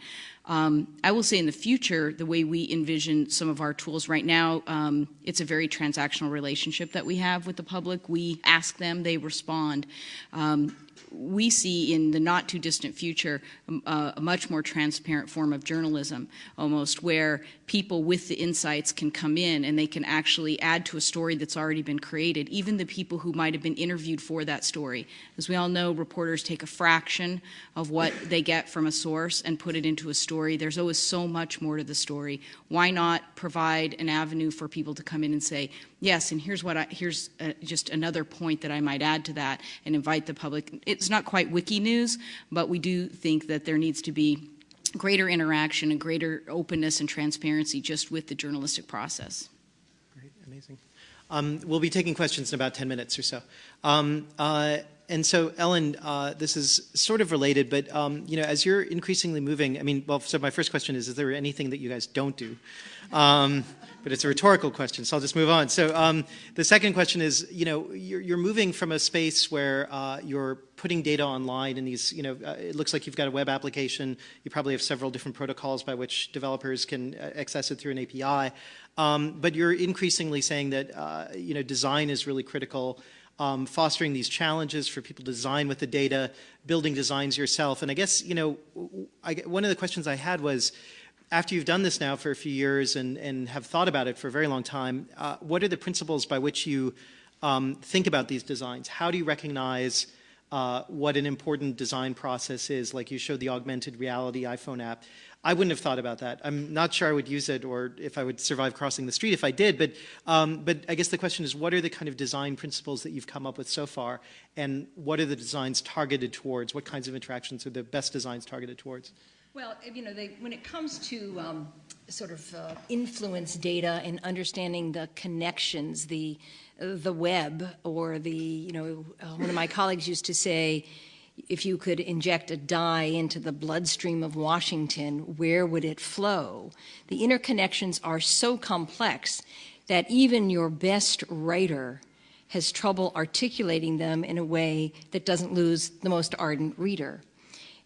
Um, I will say in the future, the way we envision some of our tools right now, um, it's a very transactional relationship that we have with the public. We ask them, they respond. Um, we see in the not too distant future um, uh, a much more transparent form of journalism, almost where people with the insights can come in and they can actually add to a story that's already been created, even the people who might have been interviewed for that story. As we all know, reporters take a fraction of what they get from a source and put it into a story. There's always so much more to the story. Why not provide an avenue for people to come in and say, yes, and here's what I, here's uh, just another point that I might add to that and invite the public. It's not quite wiki news, but we do think that there needs to be greater interaction and greater openness and transparency just with the journalistic process. Great, amazing. Um, we'll be taking questions in about 10 minutes or so. Um, uh, and so, Ellen, uh, this is sort of related, but um, you know, as you're increasingly moving, I mean, well, so my first question is: Is there anything that you guys don't do? Um, but it's a rhetorical question, so I'll just move on. So um, the second question is, you know, you're, you're moving from a space where uh, you're putting data online in these, you know, uh, it looks like you've got a web application. You probably have several different protocols by which developers can uh, access it through an API. Um, but you're increasingly saying that, uh, you know, design is really critical. Um, fostering these challenges for people to design with the data, building designs yourself. And I guess, you know, I, one of the questions I had was, after you've done this now for a few years and, and have thought about it for a very long time, uh, what are the principles by which you um, think about these designs? How do you recognize uh, what an important design process is? Like you showed the augmented reality iPhone app. I wouldn't have thought about that. I'm not sure I would use it or if I would survive crossing the street if I did, but, um, but I guess the question is what are the kind of design principles that you've come up with so far and what are the designs targeted towards? What kinds of interactions are the best designs targeted towards? Well, you know, they, when it comes to um, sort of uh, influence data and understanding the connections, the the web, or the you know, one of my colleagues used to say, if you could inject a dye into the bloodstream of Washington, where would it flow? The interconnections are so complex that even your best writer has trouble articulating them in a way that doesn't lose the most ardent reader.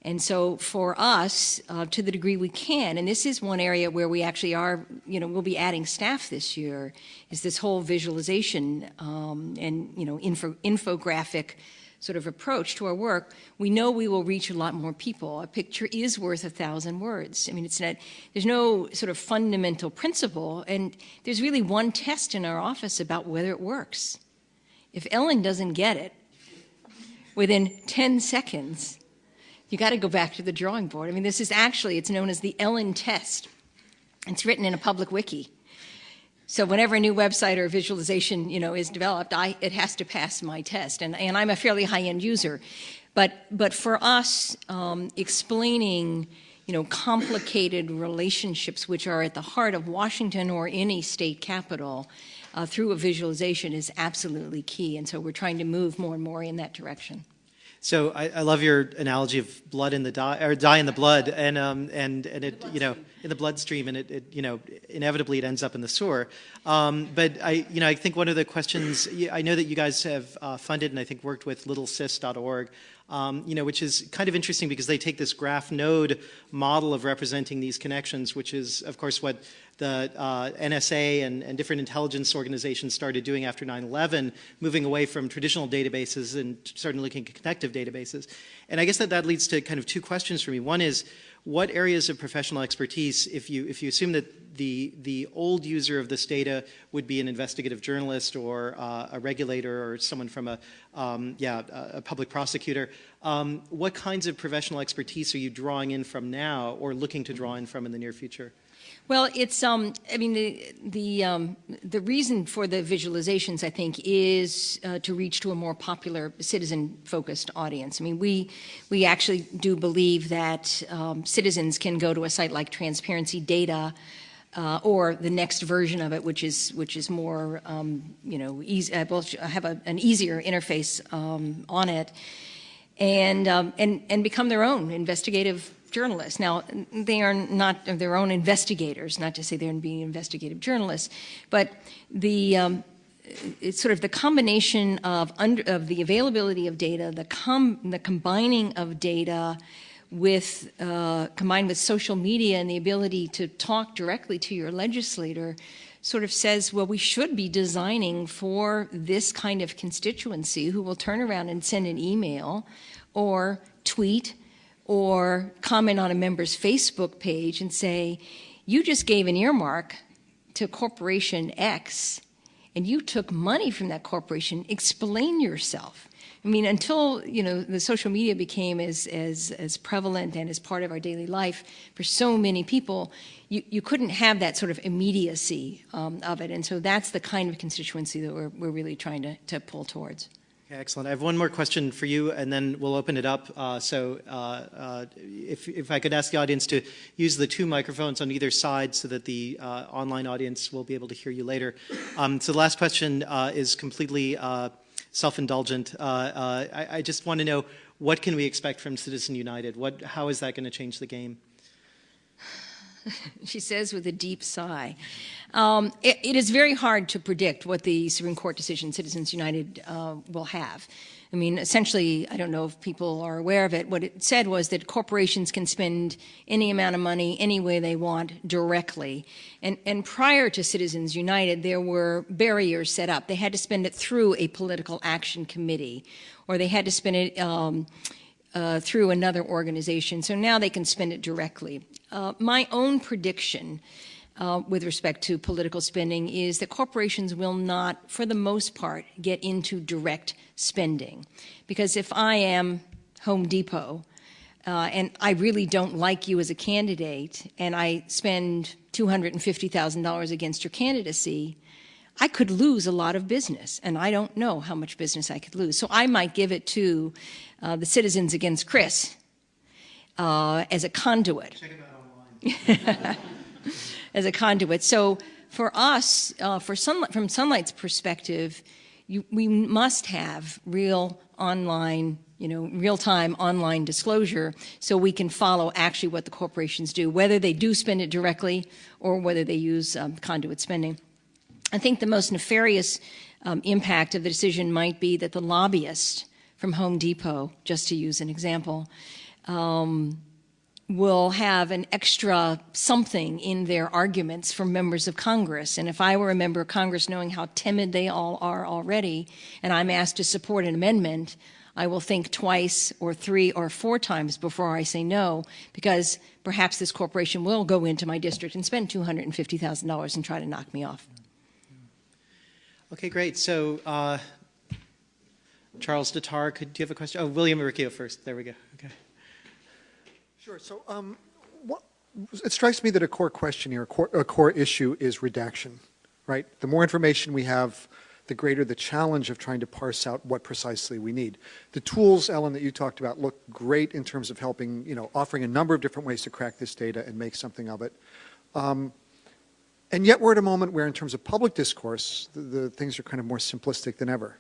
And so for us, uh, to the degree we can, and this is one area where we actually are, you know, we'll be adding staff this year, is this whole visualization um, and, you know, info, infographic sort of approach to our work, we know we will reach a lot more people. A picture is worth a thousand words. I mean, it's not, there's no sort of fundamental principle, and there's really one test in our office about whether it works. If Ellen doesn't get it within 10 seconds, you got to go back to the drawing board. I mean, this is actually, it's known as the Ellen test. It's written in a public wiki. So whenever a new website or visualization, you know, is developed, I, it has to pass my test. And, and I'm a fairly high-end user. But, but for us, um, explaining, you know, complicated relationships which are at the heart of Washington or any state capital uh, through a visualization is absolutely key. And so we're trying to move more and more in that direction. So I, I, love your analogy of blood in the dye, or dye in the blood, and um, and and it, you know, in the bloodstream, and it, it, you know, inevitably it ends up in the sewer. Um, but I, you know, I think one of the questions I know that you guys have uh, funded, and I think worked with LittleSis.org um, you know, which is kind of interesting because they take this graph node model of representing these connections, which is, of course, what the uh, NSA and, and, different intelligence organizations started doing after 9-11, moving away from traditional databases and starting looking at connective databases. And I guess that that leads to kind of two questions for me. One is, what areas of professional expertise, if you, if you assume that the, the old user of this data would be an investigative journalist or uh, a regulator or someone from a, um, yeah, a public prosecutor, um, what kinds of professional expertise are you drawing in from now or looking to draw in from in the near future? Well, it's, um, I mean, the, the, um, the reason for the visualizations, I think, is uh, to reach to a more popular citizen-focused audience. I mean, we, we actually do believe that um, citizens can go to a site like Transparency Data uh, or the next version of it, which is which is more, um, you know, easy, uh, have a, an easier interface um, on it, and um, and and become their own investigative journalists. Now, they are not their own investigators, not to say they're being investigative journalists, but the um, it's sort of the combination of, under, of the availability of data, the, com the combining of data with, uh, combined with social media and the ability to talk directly to your legislator sort of says, well, we should be designing for this kind of constituency who will turn around and send an email or tweet or comment on a member's Facebook page and say, you just gave an earmark to corporation X and you took money from that corporation, explain yourself. I mean, until, you know, the social media became as, as, as prevalent and as part of our daily life for so many people, you, you couldn't have that sort of immediacy um, of it. And so that's the kind of constituency that we're, we're really trying to, to pull towards. Okay, excellent. I have one more question for you, and then we'll open it up. Uh, so uh, uh, if, if I could ask the audience to use the two microphones on either side so that the uh, online audience will be able to hear you later. Um, so the last question uh, is completely uh, self-indulgent. I, I, just want to know, what can we expect from Citizen United? What, how is that going to change the game? she says with a deep sigh. Um, it, it is very hard to predict what the Supreme Court decision Citizens United uh, will have. I mean, essentially, I don't know if people are aware of it, what it said was that corporations can spend any amount of money any way they want directly. And, and prior to Citizens United, there were barriers set up. They had to spend it through a political action committee, or they had to spend it um, uh, through another organization. So now they can spend it directly. Uh, my own prediction uh, with respect to political spending is that corporations will not, for the most part, get into direct spending. Because if I am Home Depot, uh, and I really don't like you as a candidate, and I spend $250,000 against your candidacy, I could lose a lot of business, and I don't know how much business I could lose. So I might give it to uh, the Citizens Against Chris uh, as a conduit. Check it out online. as a conduit. So for us, uh, for sunlight, from Sunlight's perspective, you, we must have real online, you know, real-time online disclosure so we can follow actually what the corporations do, whether they do spend it directly or whether they use um, conduit spending. I think the most nefarious um, impact of the decision might be that the lobbyist from Home Depot, just to use an example, um, will have an extra something in their arguments for members of Congress. And if I were a member of Congress knowing how timid they all are already, and I'm asked to support an amendment, I will think twice or three or four times before I say no, because perhaps this corporation will go into my district and spend $250,000 and try to knock me off. Okay, great. So, uh, Charles Datar, could do you have a question? Oh, William Uricchio first. There we go. Okay. Sure. So um, what, it strikes me that a core question here, a core, a core issue is redaction, right? The more information we have, the greater the challenge of trying to parse out what precisely we need. The tools, Ellen, that you talked about look great in terms of helping, you know, offering a number of different ways to crack this data and make something of it. Um, and yet we're at a moment where in terms of public discourse, the, the, things are kind of more simplistic than ever.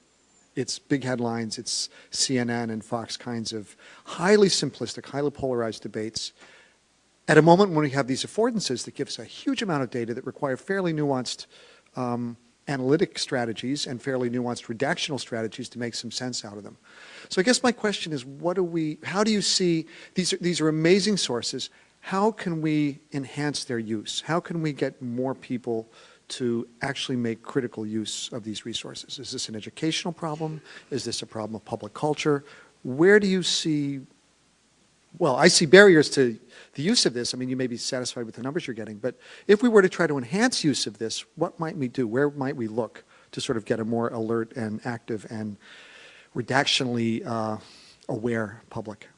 It's big headlines, it's CNN and Fox kinds of highly simplistic, highly polarized debates. At a moment when we have these affordances that give us a huge amount of data that require fairly nuanced um, analytic strategies and fairly nuanced redactional strategies to make some sense out of them. So I guess my question is, what do we, how do you see, these are, these are amazing sources, how can we enhance their use? How can we get more people to actually make critical use of these resources? Is this an educational problem? Is this a problem of public culture? Where do you see, well, I see barriers to the use of this. I mean, you may be satisfied with the numbers you're getting, but if we were to try to enhance use of this, what might we do? Where might we look to sort of get a more alert and active and redactionally uh, aware public?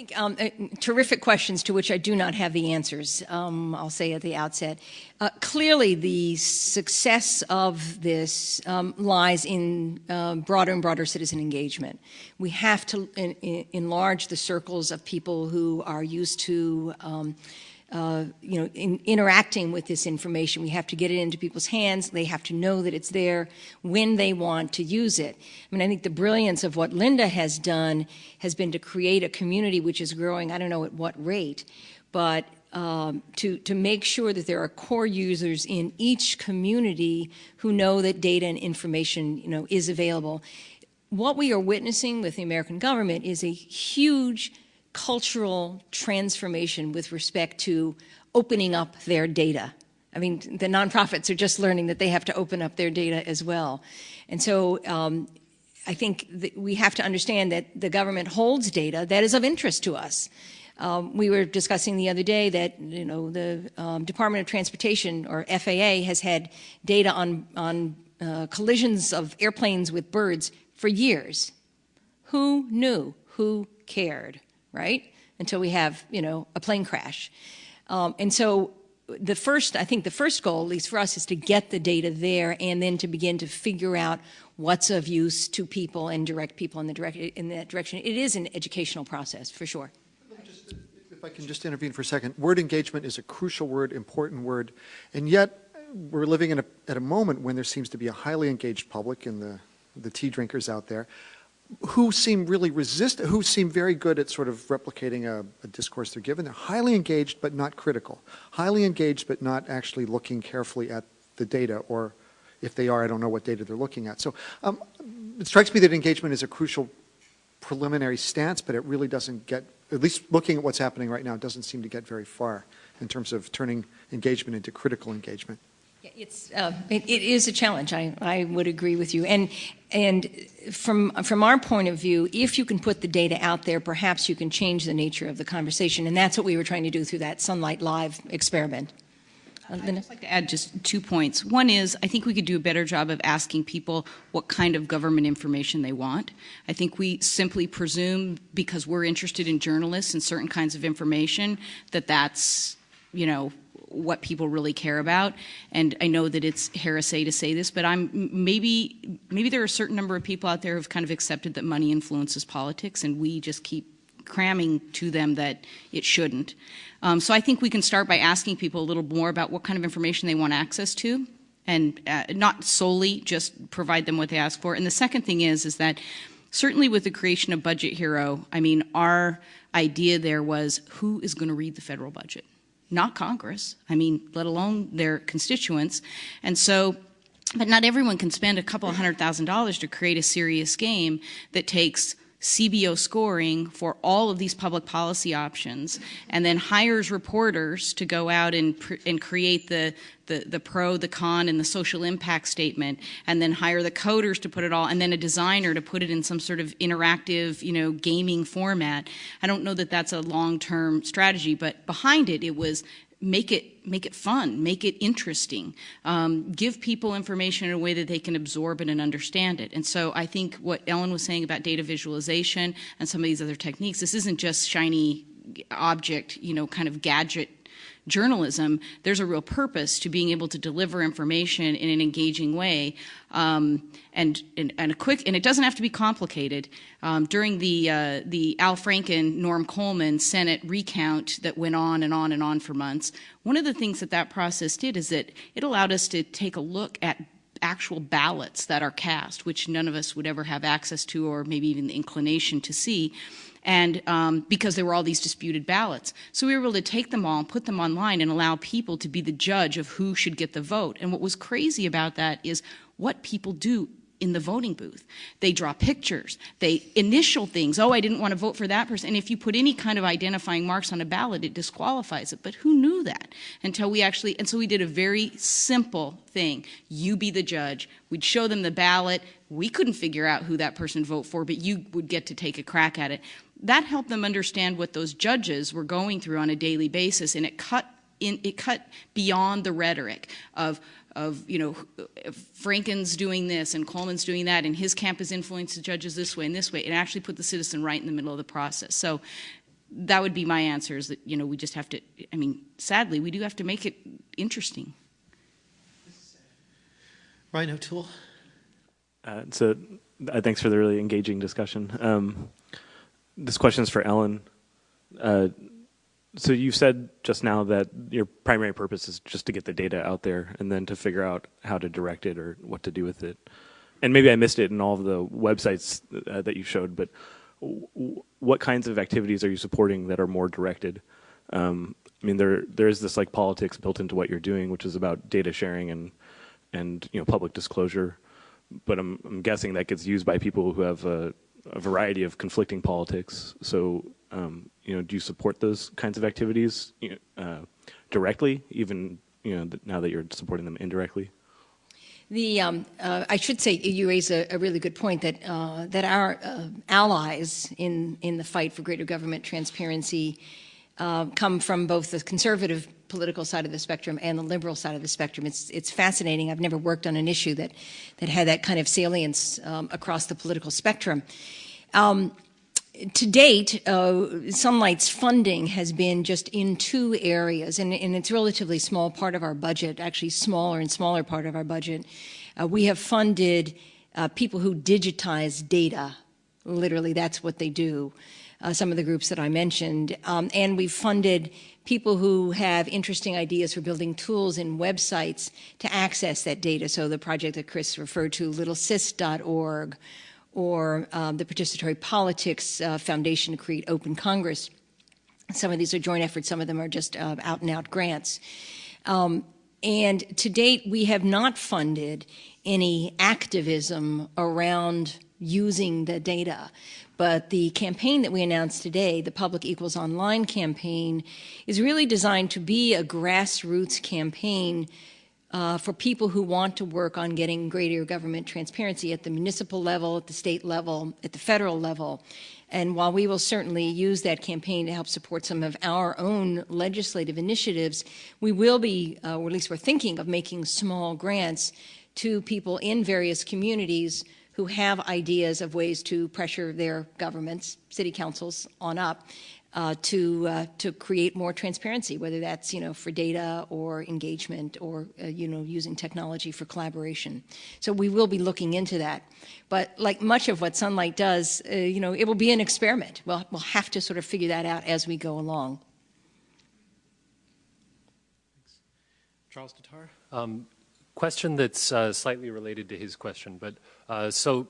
Think um, uh, terrific questions to which I do not have the answers, um, I'll say at the outset. Uh, clearly, the success of this um, lies in uh, broader and broader citizen engagement. We have to enlarge the circles of people who are used to um, uh, you know, in, interacting with this information. We have to get it into people's hands. They have to know that it's there when they want to use it. I mean, I think the brilliance of what Linda has done has been to create a community which is growing, I don't know at what rate, but um, to, to make sure that there are core users in each community who know that data and information, you know, is available. What we are witnessing with the American government is a huge cultural transformation with respect to opening up their data. I mean, the nonprofits are just learning that they have to open up their data as well. And so um, I think we have to understand that the government holds data that is of interest to us. Um, we were discussing the other day that you know the um, Department of Transportation or FAA has had data on on uh, collisions of airplanes with birds for years. Who knew? Who cared? Right? Until we have, you know, a plane crash. Um, and so the first, I think the first goal, at least for us, is to get the data there and then to begin to figure out what's of use to people and direct people in, the direct, in that direction. It is an educational process, for sure. If I can just intervene for a second. Word engagement is a crucial word, important word, and yet we're living a, at a moment when there seems to be a highly engaged public and the, the tea drinkers out there who seem really resistant, who seem very good at sort of replicating a, a, discourse they're given. They're highly engaged but not critical. Highly engaged but not actually looking carefully at the data or if they are, I don't know what data they're looking at. So um, it strikes me that engagement is a crucial preliminary stance, but it really doesn't get, at least looking at what's happening right now, doesn't seem to get very far in terms of turning engagement into critical engagement. It's, uh, it, it is a challenge. I, I would agree with you. And, and from, from our point of view, if you can put the data out there, perhaps you can change the nature of the conversation. And that's what we were trying to do through that Sunlight Live experiment. Uh, I'd just like to add just two points. One is, I think we could do a better job of asking people what kind of government information they want. I think we simply presume, because we're interested in journalists and certain kinds of information, that that's, you know, what people really care about. And I know that it's heresy to say this, but I'm maybe maybe there are a certain number of people out there who've kind of accepted that money influences politics, and we just keep cramming to them that it shouldn't. Um, so I think we can start by asking people a little more about what kind of information they want access to and uh, not solely just provide them what they ask for. And the second thing is, is that certainly with the creation of Budget Hero, I mean, our idea there was who is going to read the federal budget? Not Congress, I mean, let alone their constituents. And so, but not everyone can spend a couple hundred thousand dollars to create a serious game that takes CBO scoring for all of these public policy options and then hires reporters to go out and, and create the, the, the pro, the con, and the social impact statement and then hire the coders to put it all and then a designer to put it in some sort of interactive, you know, gaming format. I don't know that that's a long-term strategy, but behind it, it was make it make it fun, make it interesting, um, give people information in a way that they can absorb it and understand it. And so I think what Ellen was saying about data visualization and some of these other techniques, this isn't just shiny object, you know, kind of gadget journalism, there's a real purpose to being able to deliver information in an engaging way um, and, and, and, a quick, and it doesn't have to be complicated. Um, during the, uh, the Al Franken, Norm Coleman Senate recount that went on and on and on for months, one of the things that that process did is that it allowed us to take a look at actual ballots that are cast, which none of us would ever have access to or maybe even the inclination to see and um, because there were all these disputed ballots. So we were able to take them all and put them online and allow people to be the judge of who should get the vote. And what was crazy about that is what people do in the voting booth. They draw pictures, they initial things. Oh, I didn't want to vote for that person. And if you put any kind of identifying marks on a ballot, it disqualifies it. But who knew that until we actually, and so we did a very simple thing. You be the judge. We'd show them the ballot. We couldn't figure out who that person vote for, but you would get to take a crack at it that helped them understand what those judges were going through on a daily basis, and it cut in, it cut beyond the rhetoric of of you know Franken's doing this and Coleman's doing that, and his camp has influenced the judges this way and this way. It actually put the citizen right in the middle of the process. So that would be my answer: is that you know we just have to. I mean, sadly, we do have to make it interesting. Ryan O'Toole. Uh, so, uh, thanks for the really engaging discussion. Um, this question is for Ellen. Uh, so you said just now that your primary purpose is just to get the data out there and then to figure out how to direct it or what to do with it. And maybe I missed it in all of the websites uh, that you showed, but what kinds of activities are you supporting that are more directed? Um, I mean, there there is this like politics built into what you're doing, which is about data sharing and and you know public disclosure. But I'm I'm guessing that gets used by people who have a a variety of conflicting politics. So, um, you know, do you support those kinds of activities you know, uh, directly, even you know now that you're supporting them indirectly? The, um, uh, I should say you raise a, a really good point that uh, that our uh, allies in in the fight for greater government transparency uh, come from both the conservative political side of the spectrum and the liberal side of the spectrum. It's, it's fascinating. I've never worked on an issue that, that had that kind of salience um, across the political spectrum. Um, to date, uh, Sunlight's funding has been just in two areas, and, and, it's a relatively small part of our budget, actually smaller and smaller part of our budget. Uh, we have funded uh, people who digitize data. Literally, that's what they do. Uh, some of the groups that I mentioned. Um, and we've funded people who have interesting ideas for building tools and websites to access that data. So the project that Chris referred to, littlesis.org, or um, the Participatory Politics uh, Foundation to create Open Congress. Some of these are joint efforts, some of them are just uh, out and out grants. Um, and to date, we have not funded any activism around using the data. But the campaign that we announced today, the Public Equals Online campaign, is really designed to be a grassroots campaign uh, for people who want to work on getting greater government transparency at the municipal level, at the state level, at the federal level. And while we will certainly use that campaign to help support some of our own legislative initiatives, we will be, uh, or at least we're thinking of making small grants to people in various communities who have ideas of ways to pressure their governments, city councils on up, uh, to uh, to create more transparency, whether that's you know for data or engagement or uh, you know using technology for collaboration. So we will be looking into that. But like much of what Sunlight does, uh, you know, it will be an experiment. We'll we'll have to sort of figure that out as we go along. Thanks. Charles Tatar. Um, question that's uh, slightly related to his question, but uh, so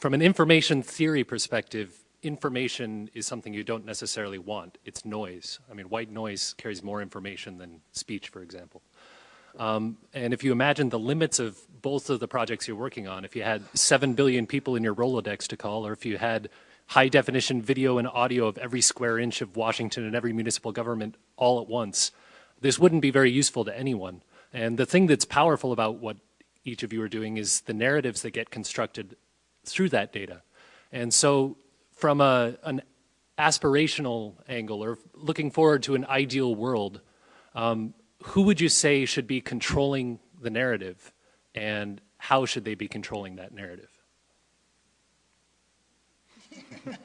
from an information theory perspective, information is something you don't necessarily want. It's noise. I mean, white noise carries more information than speech, for example. Um, and if you imagine the limits of both of the projects you're working on, if you had 7 billion people in your Rolodex to call, or if you had high definition video and audio of every square inch of Washington and every municipal government all at once, this wouldn't be very useful to anyone. And the thing that's powerful about what each of you are doing is the narratives that get constructed through that data. And so from a, an aspirational angle or looking forward to an ideal world, um, who would you say should be controlling the narrative and how should they be controlling that narrative?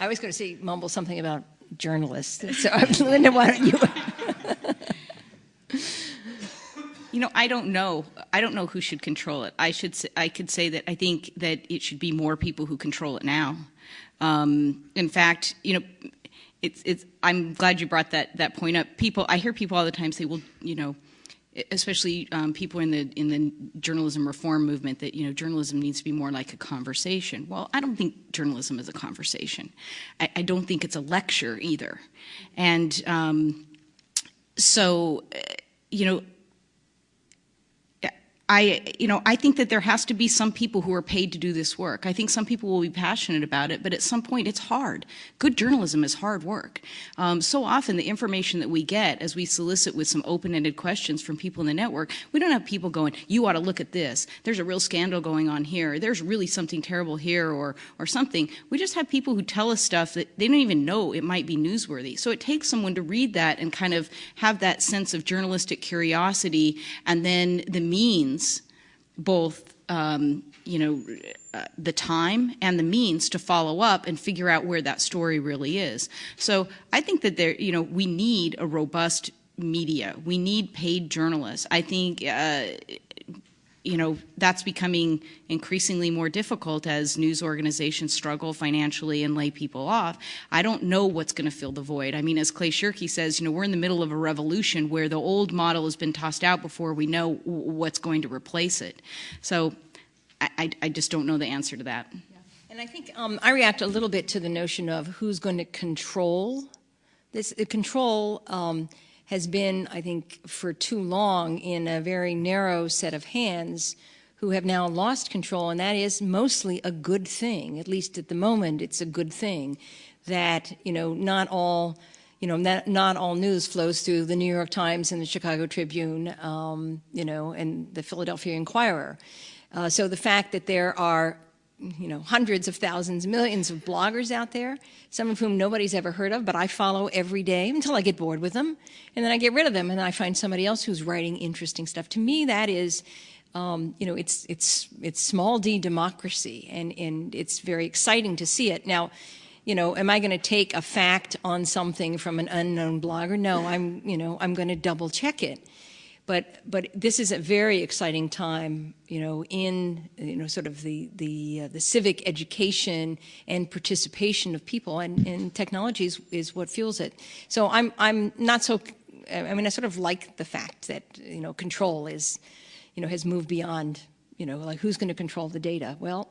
I was going to say, mumble something about journalists. So, Linda, why don't you? You know, I don't know. I don't know who should control it. I should. I could say that I think that it should be more people who control it now. Um, in fact, you know, it's. It's. I'm glad you brought that that point up. People. I hear people all the time say, "Well, you know." especially um, people in the in the journalism reform movement that you know journalism needs to be more like a conversation. Well, I don't think journalism is a conversation. I, I don't think it's a lecture either, and um, so you know I, you know, I think that there has to be some people who are paid to do this work. I think some people will be passionate about it, but at some point it's hard. Good journalism is hard work. Um, so often the information that we get as we solicit with some open-ended questions from people in the network, we don't have people going, you ought to look at this. There's a real scandal going on here. There's really something terrible here or, or something. We just have people who tell us stuff that they don't even know it might be newsworthy. So it takes someone to read that and kind of have that sense of journalistic curiosity and then the means both um, you know uh, the time and the means to follow up and figure out where that story really is. So I think that there you know we need a robust media. We need paid journalists. I think uh, you know, that's becoming increasingly more difficult as news organizations struggle financially and lay people off. I don't know what's going to fill the void. I mean, as Clay Shirky says, you know, we're in the middle of a revolution where the old model has been tossed out before we know what's going to replace it. So I, I just don't know the answer to that. And I think um, I react a little bit to the notion of who's going to control this. The control um, has been, I think, for too long in a very narrow set of hands who have now lost control, and that is mostly a good thing. At least at the moment, it's a good thing that, you know, not all, you know, not, not all news flows through the New York Times and the Chicago Tribune, um, you know, and the Philadelphia Inquirer. Uh, so the fact that there are you know, hundreds of thousands, millions of bloggers out there, some of whom nobody's ever heard of, but I follow every day until I get bored with them. And then I get rid of them and I find somebody else who's writing interesting stuff. To me, that is, um, you know, it's, it's, it's small d democracy and, and it's very exciting to see it. Now, you know, am I going to take a fact on something from an unknown blogger? No, I'm, you know, I'm going to double check it. But, but this is a very exciting time, you know, in, you know, sort of the, the, uh, the civic education and participation of people and, and technology is, is what fuels it. So I'm, I'm not so, I mean, I sort of like the fact that, you know, control is, you know, has moved beyond, you know, like who's going to control the data? Well,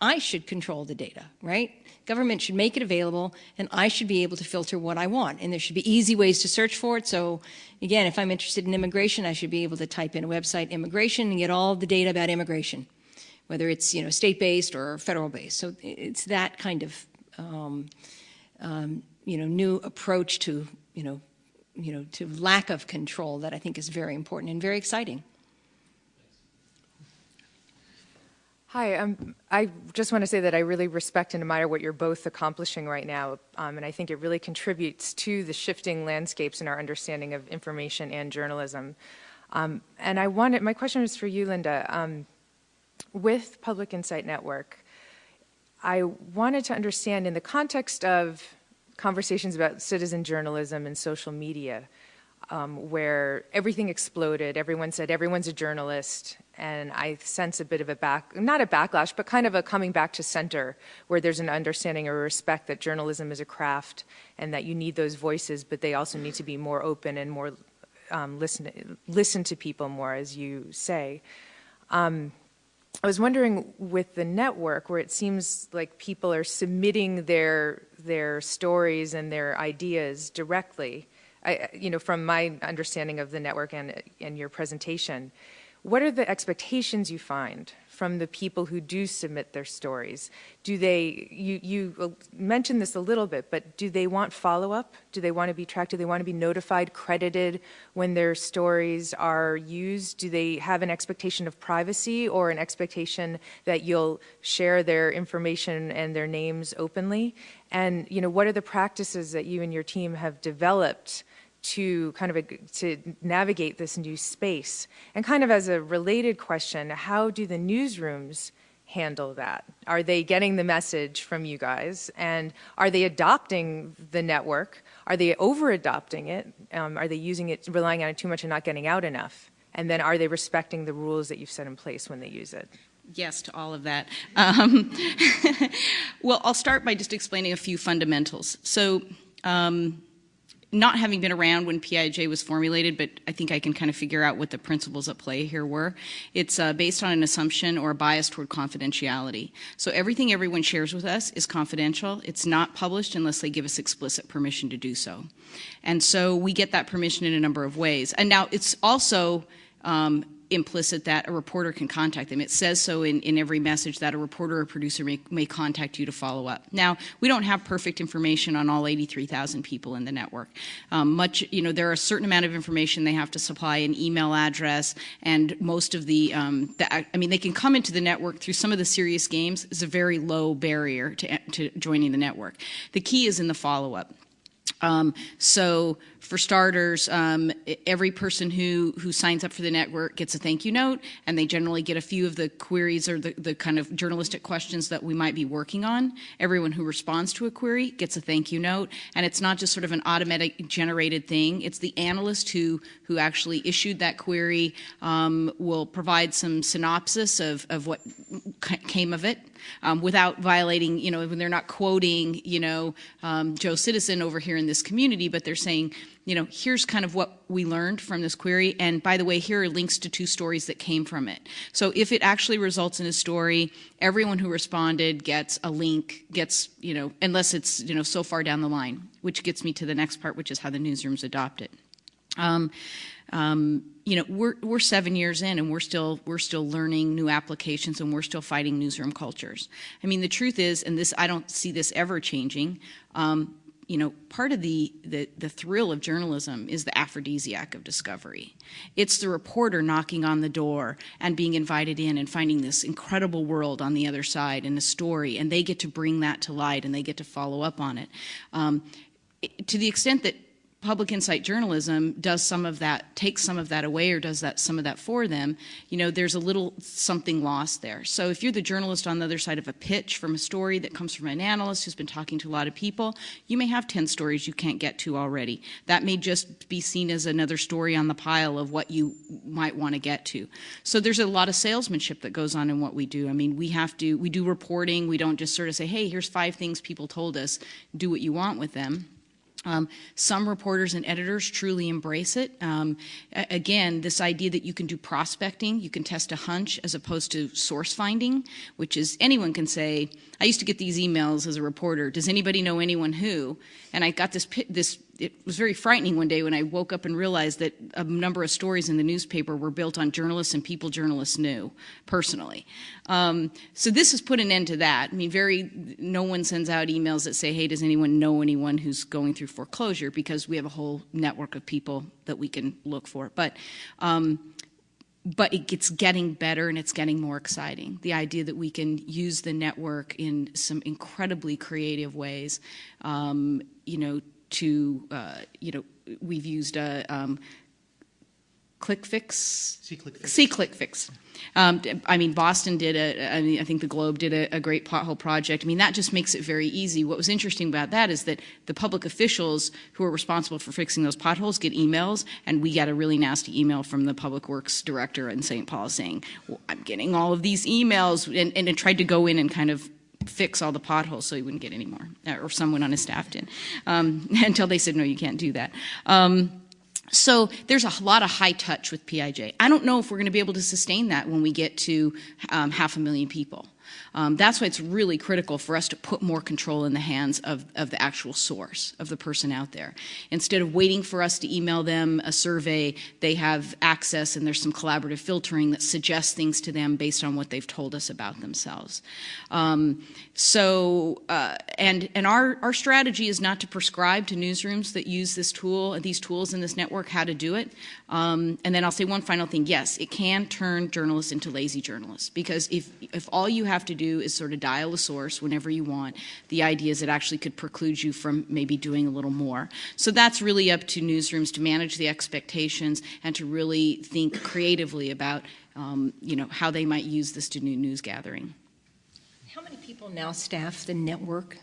I should control the data, right? Government should make it available and I should be able to filter what I want. And there should be easy ways to search for it. So again, if I'm interested in immigration, I should be able to type in a website immigration and get all the data about immigration, whether it's, you know, state-based or federal-based. So it's that kind of, um, um, you know, new approach to, you know, you know, to lack of control that I think is very important and very exciting. Hi, um, I just want to say that I really respect and admire what you're both accomplishing right now, um, and I think it really contributes to the shifting landscapes in our understanding of information and journalism. Um, and I wanted, my question is for you, Linda. Um, with Public Insight Network, I wanted to understand in the context of conversations about citizen journalism and social media, um, where everything exploded. Everyone said everyone's a journalist, and I sense a bit of a back, not a backlash, but kind of a coming back to center, where there's an understanding or respect that journalism is a craft, and that you need those voices, but they also need to be more open and more um, listen listen to people more, as you say. Um, I was wondering with the network, where it seems like people are submitting their their stories and their ideas directly I, you know, from my understanding of the network and, and your presentation, what are the expectations you find from the people who do submit their stories? Do they, you, you mentioned this a little bit, but do they want follow-up? Do they want to be tracked? Do they want to be notified, credited when their stories are used? Do they have an expectation of privacy or an expectation that you'll share their information and their names openly? And, you know, what are the practices that you and your team have developed to kind of a, to navigate this new space? And kind of as a related question, how do the newsrooms handle that? Are they getting the message from you guys? And are they adopting the network? Are they over adopting it? Um, are they using it, relying on it too much and not getting out enough? And then are they respecting the rules that you've set in place when they use it? Yes to all of that. Um, well, I'll start by just explaining a few fundamentals. So, um, not having been around when PIJ was formulated, but I think I can kind of figure out what the principles at play here were. It's uh, based on an assumption or a bias toward confidentiality. So everything everyone shares with us is confidential. It's not published unless they give us explicit permission to do so. And so we get that permission in a number of ways. And now it's also um, implicit that a reporter can contact them. It says so in, in every message that a reporter or producer may, may contact you to follow up. Now, we don't have perfect information on all 83,000 people in the network. Um, much, you know, there are a certain amount of information they have to supply an email address and most of the, um, the I mean, they can come into the network through some of the serious games is a very low barrier to, to joining the network. The key is in the follow-up. Um, so for starters, um, every person who, who signs up for the network gets a thank you note, and they generally get a few of the queries or the, the kind of journalistic questions that we might be working on. Everyone who responds to a query gets a thank you note, and it's not just sort of an automatic generated thing. It's the analyst who, who actually issued that query um, will provide some synopsis of, of what came of it um, without violating, you know, when they're not quoting, you know, um, Joe Citizen over here in this community, but they're saying, you know, here's kind of what we learned from this query. And by the way, here are links to two stories that came from it. So if it actually results in a story, everyone who responded gets a link, gets, you know, unless it's, you know, so far down the line, which gets me to the next part, which is how the newsrooms adopt it. Um, um, you know, we're we're seven years in, and we're still we're still learning new applications, and we're still fighting newsroom cultures. I mean, the truth is, and this I don't see this ever changing. Um, you know, part of the, the, the thrill of journalism is the aphrodisiac of discovery. It's the reporter knocking on the door and being invited in and finding this incredible world on the other side and a story, and they get to bring that to light and they get to follow up on it. Um, to the extent that public insight journalism does some of that, takes some of that away or does that some of that for them, you know, there's a little something lost there. So if you're the journalist on the other side of a pitch from a story that comes from an analyst who's been talking to a lot of people, you may have 10 stories you can't get to already. That may just be seen as another story on the pile of what you might want to get to. So there's a lot of salesmanship that goes on in what we do. I mean, we have to, we do reporting. We don't just sort of say, hey, here's five things people told us, do what you want with them. Um, some reporters and editors truly embrace it. Um, again, this idea that you can do prospecting, you can test a hunch as opposed to source finding, which is anyone can say, I used to get these emails as a reporter, does anybody know anyone who? And I got this, this it was very frightening one day when I woke up and realized that a number of stories in the newspaper were built on journalists and people journalists knew personally. Um, so this has put an end to that. I mean, very no one sends out emails that say, "Hey, does anyone know anyone who's going through foreclosure?" Because we have a whole network of people that we can look for. But um, but it, it's getting better and it's getting more exciting. The idea that we can use the network in some incredibly creative ways, um, you know, to, uh, you know, we've used a um, ClickFix. SeeClickFix. See ClickFix. Um, I mean, Boston did a, I, mean, I think the Globe did a, a, great pothole project. I mean, that just makes it very easy. What was interesting about that is that the public officials who are responsible for fixing those potholes get emails, and we got a really nasty email from the public works director in St. Paul saying, well, I'm getting all of these emails, and, and it tried to go in and kind of fix all the potholes so he wouldn't get any more, or someone on his staff did, um, until they said, no, you can't do that. Um, so there's a lot of high touch with PIJ. I don't know if we're going to be able to sustain that when we get to um, half a million people. Um, that's why it's really critical for us to put more control in the hands of, of the actual source, of the person out there. Instead of waiting for us to email them a survey, they have access and there's some collaborative filtering that suggests things to them based on what they've told us about themselves. Um, so, uh, and, and our, our strategy is not to prescribe to newsrooms that use this tool, these tools in this network, how to do it. Um, and then I'll say one final thing. Yes, it can turn journalists into lazy journalists because if, if all you have to do is sort of dial a source whenever you want, the idea is it actually could preclude you from maybe doing a little more. So that's really up to newsrooms to manage the expectations and to really think creatively about um, you know, how they might use this to do news gathering. How many people now staff the network?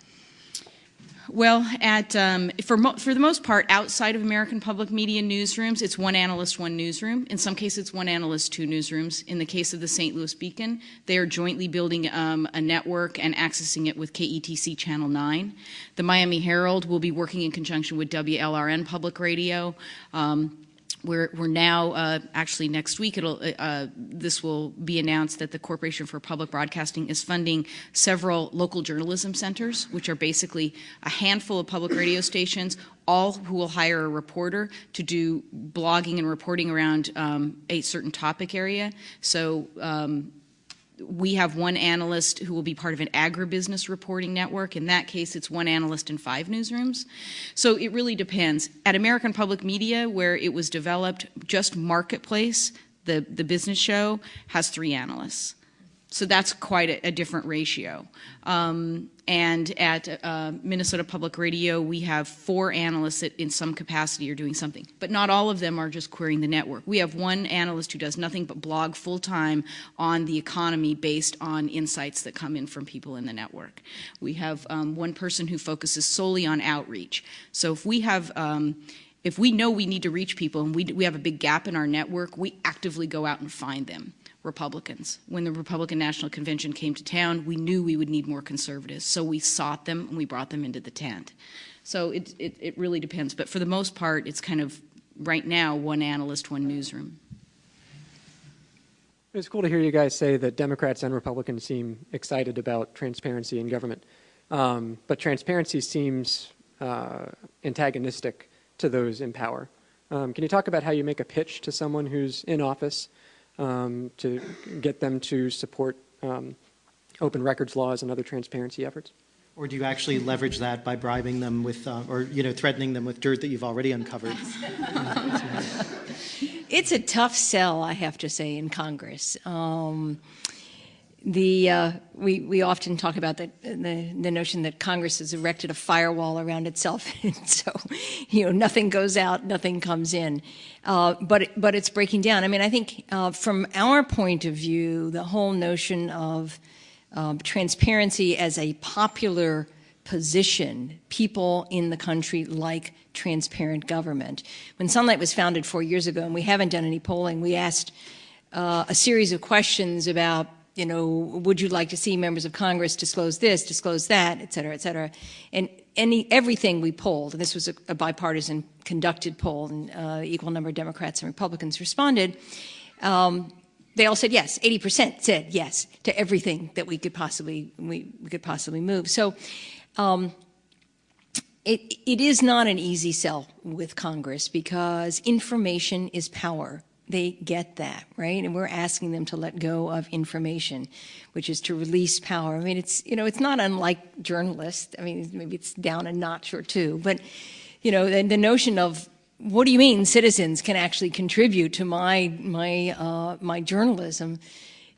Well, at um, for for the most part, outside of American public media newsrooms, it's one analyst, one newsroom. In some cases, it's one analyst, two newsrooms. In the case of the St. Louis Beacon, they are jointly building um, a network and accessing it with KETC Channel 9. The Miami Herald will be working in conjunction with WLRN Public Radio. Um, we're, we're now, uh, actually next week, it'll, uh, uh, this will be announced that the Corporation for Public Broadcasting is funding several local journalism centers, which are basically a handful of public radio stations, all who will hire a reporter to do blogging and reporting around um, a certain topic area. So um, we have one analyst who will be part of an agribusiness reporting network. In that case, it's one analyst in five newsrooms. So it really depends. At American Public Media, where it was developed, just Marketplace, the, the business show, has three analysts. So that's quite a, a different ratio. Um, and at uh, Minnesota Public Radio, we have four analysts that in some capacity are doing something. But not all of them are just querying the network. We have one analyst who does nothing but blog full time on the economy based on insights that come in from people in the network. We have um, one person who focuses solely on outreach. So if we have um, if we know we need to reach people and we, we have a big gap in our network, we actively go out and find them. Republicans. When the Republican National Convention came to town, we knew we would need more conservatives, so we sought them and we brought them into the tent. So it, it, it really depends, but for the most part, it's kind of right now one analyst, one newsroom. It's cool to hear you guys say that Democrats and Republicans seem excited about transparency in government, um, but transparency seems uh, antagonistic to those in power. Um, can you talk about how you make a pitch to someone who's in office um, to get them to support um, open records laws and other transparency efforts? Or do you actually leverage that by bribing them with, uh, or you know, threatening them with dirt that you've already uncovered? it's a tough sell, I have to say, in Congress. Um, the uh, we we often talk about the, the, the notion that Congress has erected a firewall around itself, and so you know nothing goes out, nothing comes in, uh, but but it's breaking down. I mean, I think uh, from our point of view, the whole notion of um, transparency as a popular position, people in the country like transparent government. When Sunlight was founded four years ago, and we haven't done any polling, we asked uh, a series of questions about you know, would you like to see members of Congress disclose this, disclose that, et cetera, et cetera. And any, everything we polled, and this was a, a bipartisan conducted poll, and uh, equal number of Democrats and Republicans responded, um, they all said yes. 80% said yes to everything that we could possibly, we, we could possibly move. So um, it, it is not an easy sell with Congress because information is power. They get that, right? And we're asking them to let go of information, which is to release power. I mean, it's, you know, it's not unlike journalists. I mean, maybe it's down a notch or two, but, you know, the, the notion of what do you mean citizens can actually contribute to my, my, uh, my journalism?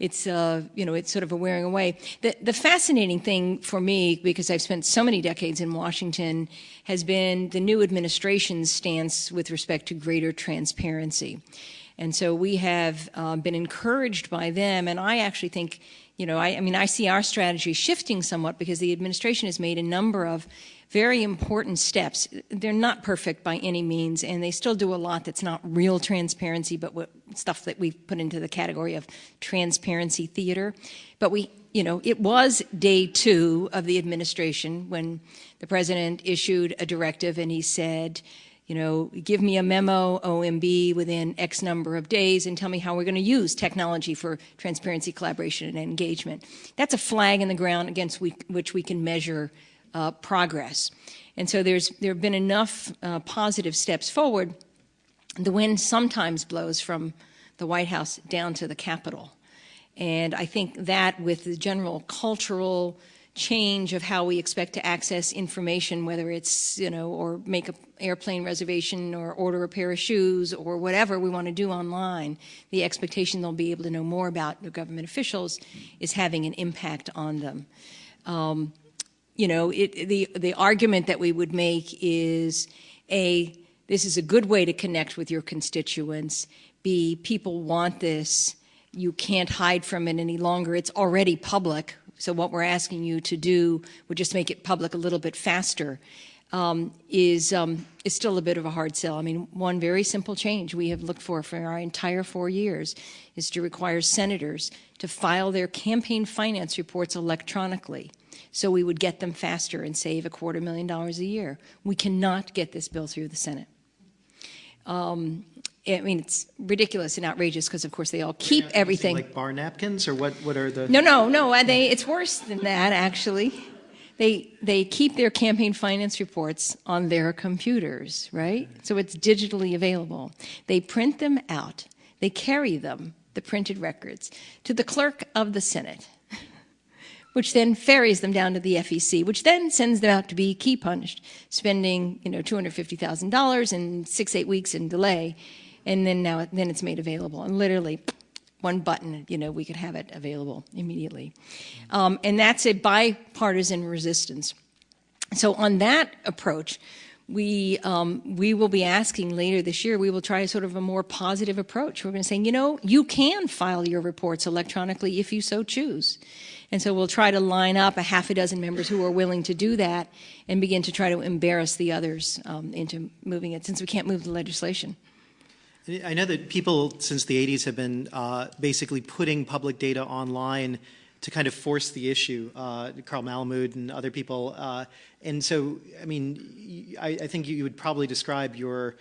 it's uh, you know it's sort of a wearing away. The the fascinating thing for me, because I've spent so many decades in Washington, has been the new administration's stance with respect to greater transparency. And so we have uh, been encouraged by them, and I actually think, you know, I, I mean, I see our strategy shifting somewhat because the administration has made a number of very important steps. They're not perfect by any means, and they still do a lot that's not real transparency, but what, stuff that we've put into the category of transparency theater. But we, you know, it was day two of the administration when the president issued a directive and he said, you know, give me a memo, OMB, within X number of days and tell me how we're going to use technology for transparency, collaboration, and engagement. That's a flag in the ground against we, which we can measure uh, progress. And so there's, there have been enough uh, positive steps forward. The wind sometimes blows from the White House down to the Capitol. And I think that with the general cultural change of how we expect to access information, whether it's, you know, or make an airplane reservation or order a pair of shoes or whatever we want to do online, the expectation they'll be able to know more about the government officials is having an impact on them. Um, you know, it, the, the argument that we would make is A, this is a good way to connect with your constituents. B, people want this. You can't hide from it any longer. It's already public. So what we're asking you to do would just make it public a little bit faster. Um, is um, is still a bit of a hard sell. I mean, one very simple change we have looked for for our entire four years is to require senators to file their campaign finance reports electronically so we would get them faster and save a quarter million dollars a year. We cannot get this bill through the Senate. Um, I mean, it's ridiculous and outrageous because, of course, they all keep everything. Like bar napkins, or what? What are the? No, no, no. Uh, they, it's worse than that, actually. They they keep their campaign finance reports on their computers, right? So it's digitally available. They print them out. They carry them, the printed records, to the clerk of the Senate which then ferries them down to the FEC, which then sends them out to be key punched, spending you know $250,000 in six, eight weeks in delay, and then now then it's made available. And literally, one button, you know, we could have it available immediately. Um, and that's a bipartisan resistance. So on that approach, we um, we will be asking later this year. We will try sort of a more positive approach. We're going to say, you know, you can file your reports electronically if you so choose. And so we'll try to line up a half a dozen members who are willing to do that and begin to try to embarrass the others um, into moving it, since we can't move the legislation. I know that people since the 80s have been uh, basically putting public data online to kind of force the issue, uh, Carl Malamud and other people. Uh, and so, I mean, I, I, think you would probably describe your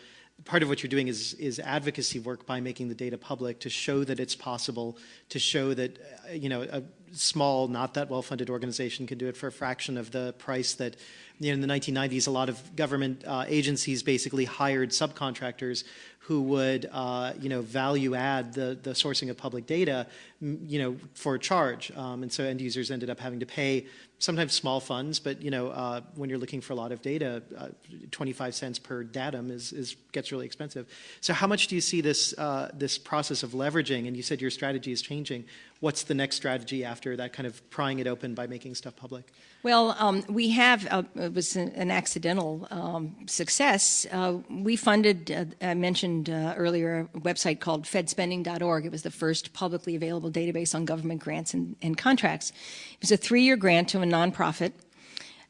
part of what you're doing is, is advocacy work by making the data public to show that it's possible, to show that, uh, you know, a small, not that well-funded organization can do it for a fraction of the price that, you know, in the 1990s, a lot of government uh, agencies basically hired subcontractors who would, uh, you know, value add the, the sourcing of public data, you know, for a charge. Um, and so end users ended up having to pay sometimes small funds, but, you know, uh, when you're looking for a lot of data, uh, 25 cents per datum is, is, gets really expensive. So how much do you see this, uh, this process of leveraging, and you said your strategy is changing, what's the next strategy after that kind of prying it open by making stuff public? Well, um, we have, uh, it was an, accidental um, success. Uh, we funded, uh, I mentioned earlier, a website called fedspending.org. It was the first publicly available database on government grants and, and contracts. It was a three-year grant to a nonprofit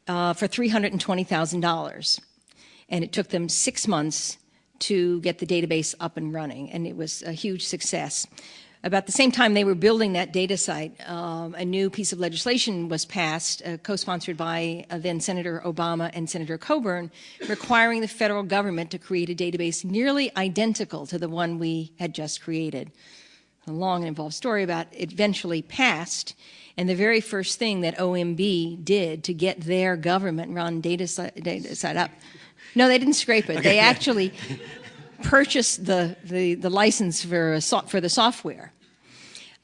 uh, for $320,000. And it took them six months to get the database up and running, and it was a huge success. About the same time they were building that data site, um, a new piece of legislation was passed, uh, co-sponsored by uh, then Senator Obama and Senator Coburn, requiring the federal government to create a database nearly identical to the one we had just created. A long and involved story about it eventually passed. And the very first thing that OMB did to get their government run data, data side up, no, they didn't scrape it. They actually purchased the, the, the license for, for the software.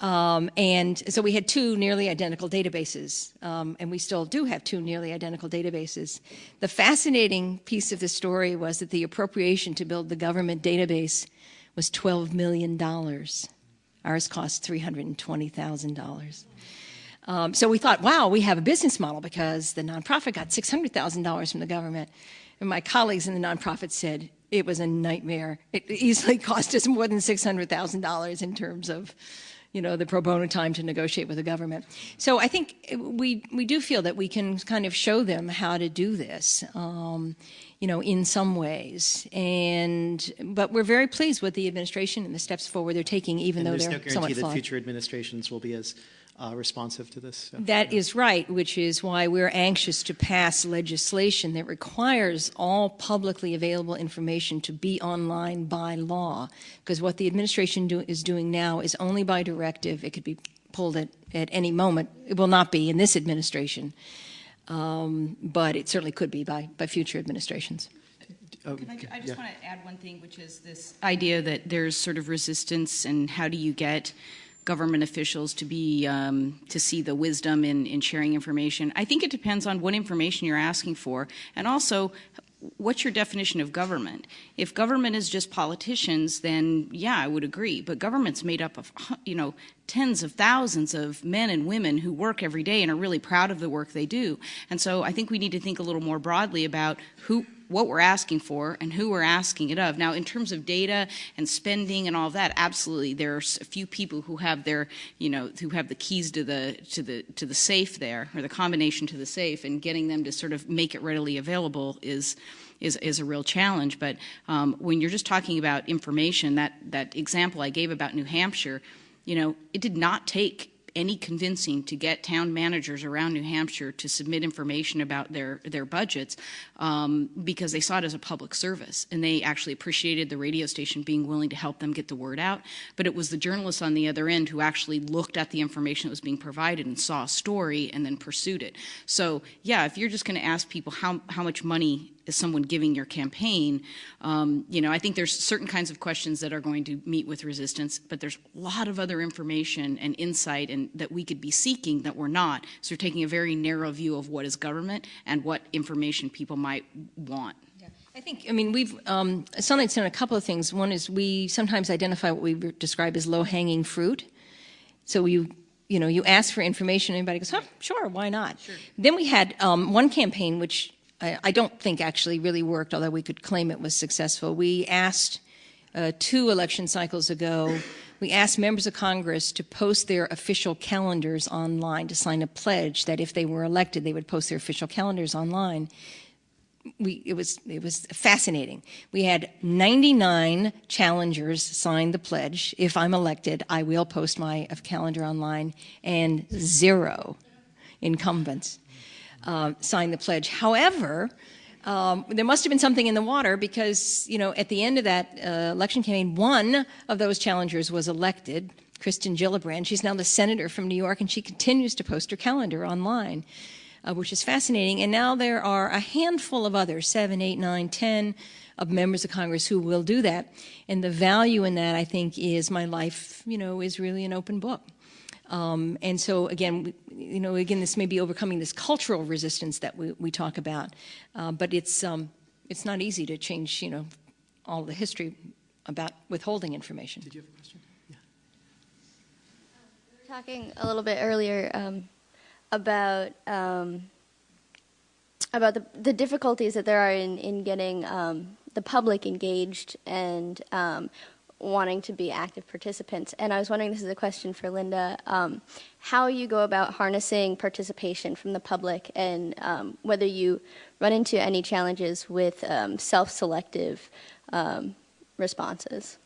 Um, and so we had two nearly identical databases, um, and we still do have two nearly identical databases. The fascinating piece of the story was that the appropriation to build the government database was $12 million. Ours cost $320,000. Um, so we thought, wow, we have a business model because the nonprofit got $600,000 from the government. And my colleagues in the nonprofit said it was a nightmare. It easily cost us more than $600,000 in terms of you know, the pro bono time to negotiate with the government. So I think we, we do feel that we can kind of show them how to do this, um, you know, in some ways. And, but we're very pleased with the administration and the steps forward they're taking, even And though there's they're no guarantee that flawed. future administrations will be as uh, responsive to this. so, That yeah. is right, which is why we're anxious to pass legislation that requires all publicly available information to be online by law. Because what the administration do, is doing now is only by directive. It could be pulled at, at any moment. It will not be in this administration, um, but it certainly could be by, by future administrations. Oh, Can I, ju- I yeah. just want to add one thing, which is this idea that there's sort of resistance, and how do you get government officials to be um, to see the wisdom in, in sharing information? I think it depends on what information you're asking for, and also what's your definition of government? If government is just politicians, then yeah, I would agree. But government's made up of you know tens of thousands of men and women who work every day and are really proud of the work they do. And so I think we need to think a little more broadly about who what we're asking for and who we're asking it of. Now, in terms of data and spending and all of that, absolutely, there's a few people who have their, you know, who have the keys to the to the to the safe there, or the combination to the safe, and getting them to sort of make it readily available is. Is, is a real challenge, but um, when you're just talking about information, that that example I gave about New Hampshire, you know, it did not take any convincing to get town managers around New Hampshire to submit information about their their budgets um, because they saw it as a public service and they actually appreciated the radio station being willing to help them get the word out. But it was the journalists on the other end who actually looked at the information that was being provided and saw a story and then pursued it. So yeah, if you're just going to ask people how how much money is someone giving your campaign, um, you know, I think there's certain kinds of questions that are going to meet with resistance, but there's a lot of other information and insight and that we could be seeking that we're not. So we're taking a very narrow view of what is government and what information people might want. I think, I mean, we've, um, Sunlight's done a couple of things. One is we sometimes identify what we describe as low-hanging fruit. So you, you know, you ask for information, and anybody goes, huh, sure, why not? Then we had um, one campaign, which I, don't think actually really worked, although we could claim it was successful. We asked uh, two election cycles ago, we asked members of Congress to post their official calendars online, to sign a pledge that if they were elected, they would post their official calendars online we it was it was fascinating. We had 99 challengers sign the pledge. If I'm elected, I will post my calendar online, and zero incumbents uh, signed the pledge. However, um, there must have been something in the water because you know at the end of that uh, election campaign, one of those challengers was elected. Kirsten Gillibrand. She's now the senator from New York, and she continues to post her calendar online uh, which is fascinating. And now there are a handful of others, seven, eight, nine, ten, of members of Congress who will do that. And the value in that, I think, is my life, you know, is really an open book. Um, and so, again, you know, again, this may be overcoming this cultural resistance that we, we talk about, uh, but it's um, it's not easy to change, you know, all the history about withholding information. Did you have a question? Yeah. we were talking a little bit earlier um, about um, about the, the difficulties that there are in, in getting um, the public engaged and um, wanting to be active participants. And I was wondering, this is a question for Linda, um, how you go about harnessing participation from the public and um, whether you run into any challenges with um, self-selective um, responses.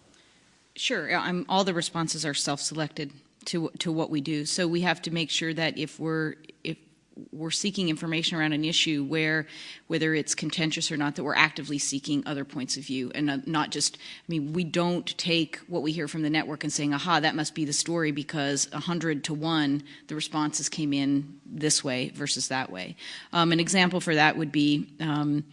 Sure, I'm, all the responses are self-selected to to what we do. So we have to make sure that if we're we're seeking information around an issue where, whether it's contentious or not, that we're actively seeking other points of view and not- just, I mean, we don't take what we hear from the network and saying, aha, that must be the story because 100 to 1, the responses came in this way versus that way. Um, an example for that would be um,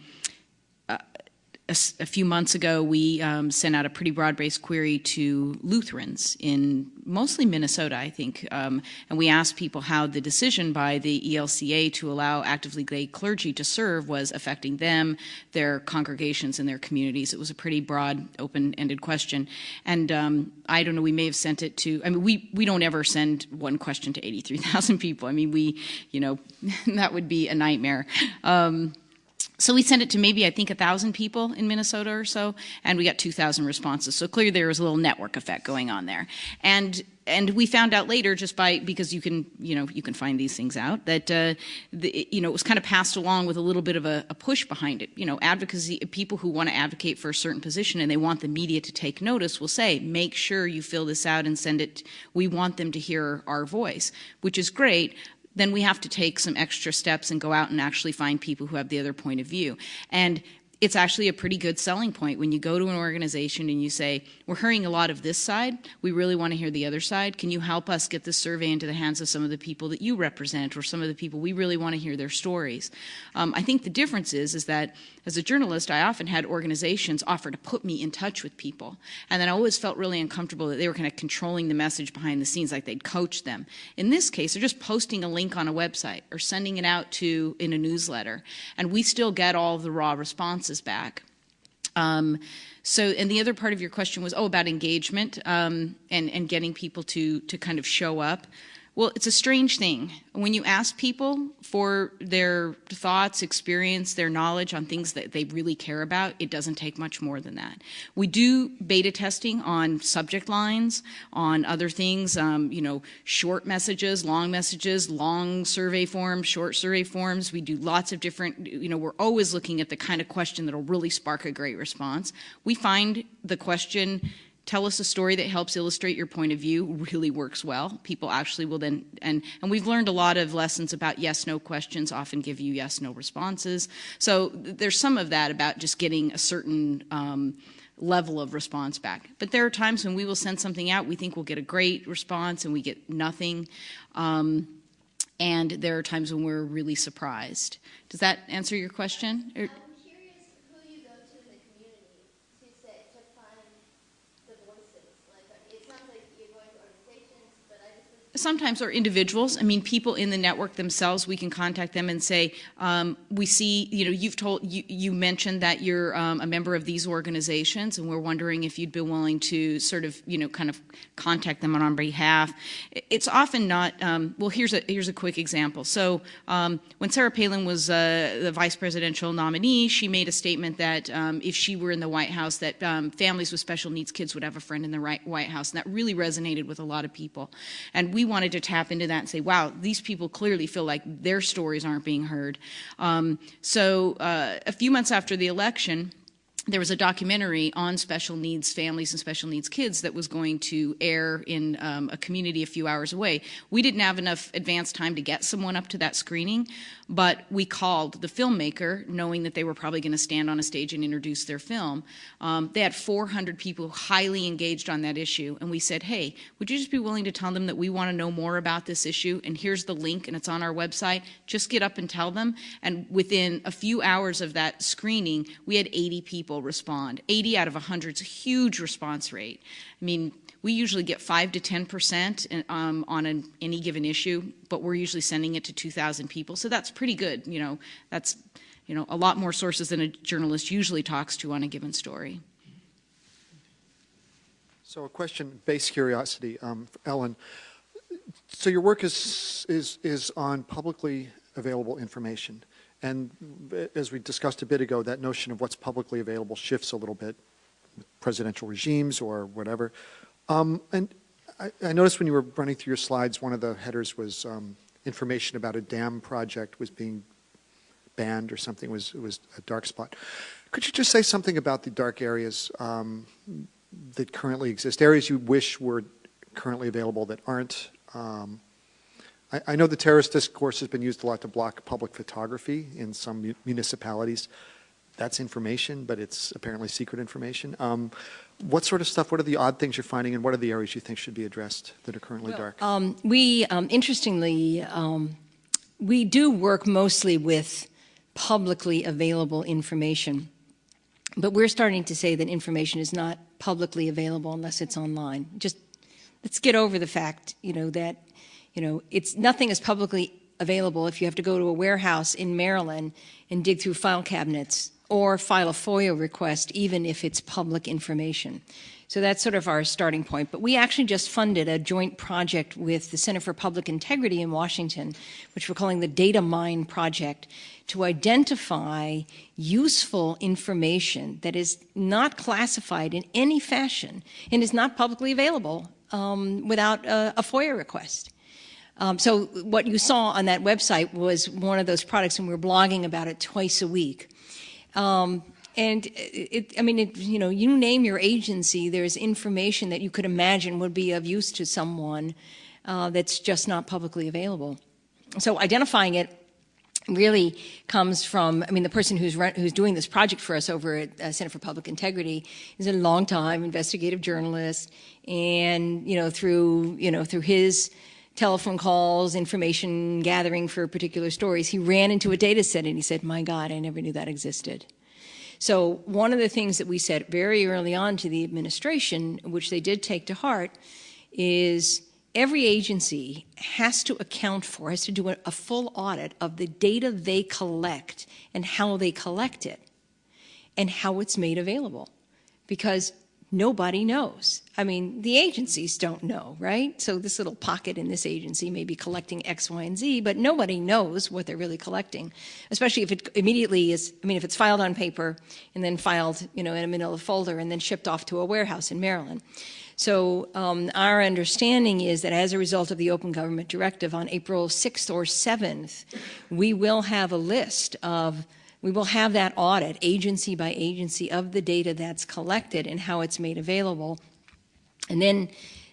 a, a few months ago, we um, sent out a pretty broad-based query to Lutherans in mostly Minnesota, I think, um, and we asked people how the decision by the ELCA to allow actively gay clergy to serve was affecting them, their congregations, and their communities. It was a pretty broad, open-ended question, and um, I don't know. We may have sent it to. I mean, we we don't ever send one question to eighty-three thousand people. I mean, we, you know, that would be a nightmare. Um, so we sent it to maybe I think a thousand people in Minnesota or so, and we got two thousand responses. So clearly there was a little network effect going on there, and and we found out later just by because you can you know you can find these things out that uh, the, you know it was kind of passed along with a little bit of a, a push behind it. You know, advocacy people who want to advocate for a certain position and they want the media to take notice will say, make sure you fill this out and send it. We want them to hear our voice, which is great then we have to take some extra steps and go out and actually find people who have the other point of view. And it's actually a pretty good selling point when you go to an organization and you say, We're hearing a lot of this side. We really want to hear the other side. Can you help us get this survey into the hands of some of the people that you represent or some of the people we really want to hear their stories? Um, I think the difference is, is that as a journalist, I often had organizations offer to put me in touch with people. And then I always felt really uncomfortable that they were kind of controlling the message behind the scenes, like they'd coach them. In this case, they're just posting a link on a website or sending it out to in a newsletter. And we still get all the raw responses back. Um, so, and the other part of your question was, oh, about engagement um, and and getting people to to kind of show up. Well, it's a strange thing when you ask people for their thoughts, experience, their knowledge on things that they really care about. It doesn't take much more than that. We do beta testing on subject lines, on other things. Um, you know, short messages, long messages, long survey forms, short survey forms. We do lots of different. You know, we're always looking at the kind of question that'll really spark a great response. We find the question tell us a story that helps illustrate your point of view really works well. People actually will then and and we've learned a lot of lessons about yes no questions often give you yes no responses. So there's some of that about just getting a certain um, level of response back. But there are times when we will send something out we think we'll get a great response and we get nothing um, and there are times when we're really surprised. Does that answer your question? Or- I'm curious who you go to in the community to say to find the voices. Like uh, it sounds like you're going to organizations, but I just was sometimes or individuals. I mean people in the network themselves we can contact them and say um, we see you know you've told you, you mentioned that you're um, a member of these organizations and we're wondering if you'd be willing to sort of you know kind of contact them on our behalf. It's often not um, well here's a here's a quick example. So um, when sarah palin was uh, the vice presidential nominee she made a statement that um, if she were in the white house that um, families with special needs kids would have a friend in the right white house and that really resonated with a lot of people. And we wanted to tap into that and say, wow, these people clearly feel like their stories aren't being heard. Um, so uh, a few months after the election, there was a documentary on special needs families and special needs kids that was going to air in um, a community a few hours away. We didn't have enough advance time to get someone up to that screening, but we called the filmmaker knowing that they were probably going to stand on a stage and introduce their film. Um, they had 400 people highly engaged on that issue, and we said, hey, would you just be willing to tell them that we want to know more about this issue? And here's the link, and it's on our website. Just get up and tell them. And within a few hours of that screening, we had 80 people respond. 80 out of 100 is a huge response rate. I mean, we usually get 5 to 10 percent um, on an, any given issue, but we're usually sending it to 2,000 people, so that's pretty good. You know, that's you know a lot more sources than a journalist usually talks to on a given story. So a question, base curiosity, um, Ellen. So your work is, is, is on publicly available information. And as we discussed a bit ago, that notion of what's publicly available shifts a little bit presidential regimes or whatever. Um, and I, I noticed when you were running through your slides, one of the headers was um, information about a dam project was being banned or something, was, was a dark spot. Could you just say something about the dark areas um, that currently exist, areas you wish were currently available that aren't, um, I, I know the terrorist discourse has been used a lot to block public photography in some mu- municipalities. That's information, but it's apparently secret information. Um, what sort of stuff, what are the odd things you're finding, and what are the areas you think should be addressed that are currently dark? Um, we, um, interestingly, um, we do work mostly with publicly available information. But we're starting to say that information is not publicly available unless it's online. Just let's get over the fact, you know, that, you know, it's nothing is publicly available if you have to go to a warehouse in Maryland and dig through file cabinets or file a FOIA request, even if it's public information. So that's sort of our starting point. But we actually just funded a joint project with the Center for Public Integrity in Washington, which we're calling the Data Mine Project, to identify useful information that is not classified in any fashion and is not publicly available um, without a, a, FOIA request. Um, so what you saw on that website was one of those products, and we're blogging about it twice a week. Um, and it, I mean, it, you know, you name your agency, there's information that you could imagine would be of use to someone uh, that's just not publicly available. So identifying it really comes from, I mean, the person who's, who's doing this project for us over at uh, Center for Public Integrity is a long-time investigative journalist, and you know, through you know, through his telephone calls, information gathering for particular stories, he ran into a data set and he said, "My God, I never knew that existed." So one of the things that we said very early on to the administration, which they did take to heart, is every agency has to account for, has to do a, full audit of the data they collect and how they collect it and how it's made available. Because nobody knows. I mean, the agencies don't know, right? So this little pocket in this agency may be collecting X, Y, and Z, but nobody knows what they're really collecting, especially if it immediately is, I mean, if it's filed on paper and then filed, you know, in a manila folder and then shipped off to a warehouse in Maryland. So um, our understanding is that as a result of the Open Government Directive on April 6th or 7th, we will have a list of we will have that audit agency by agency of the data that's collected and how it's made available. And then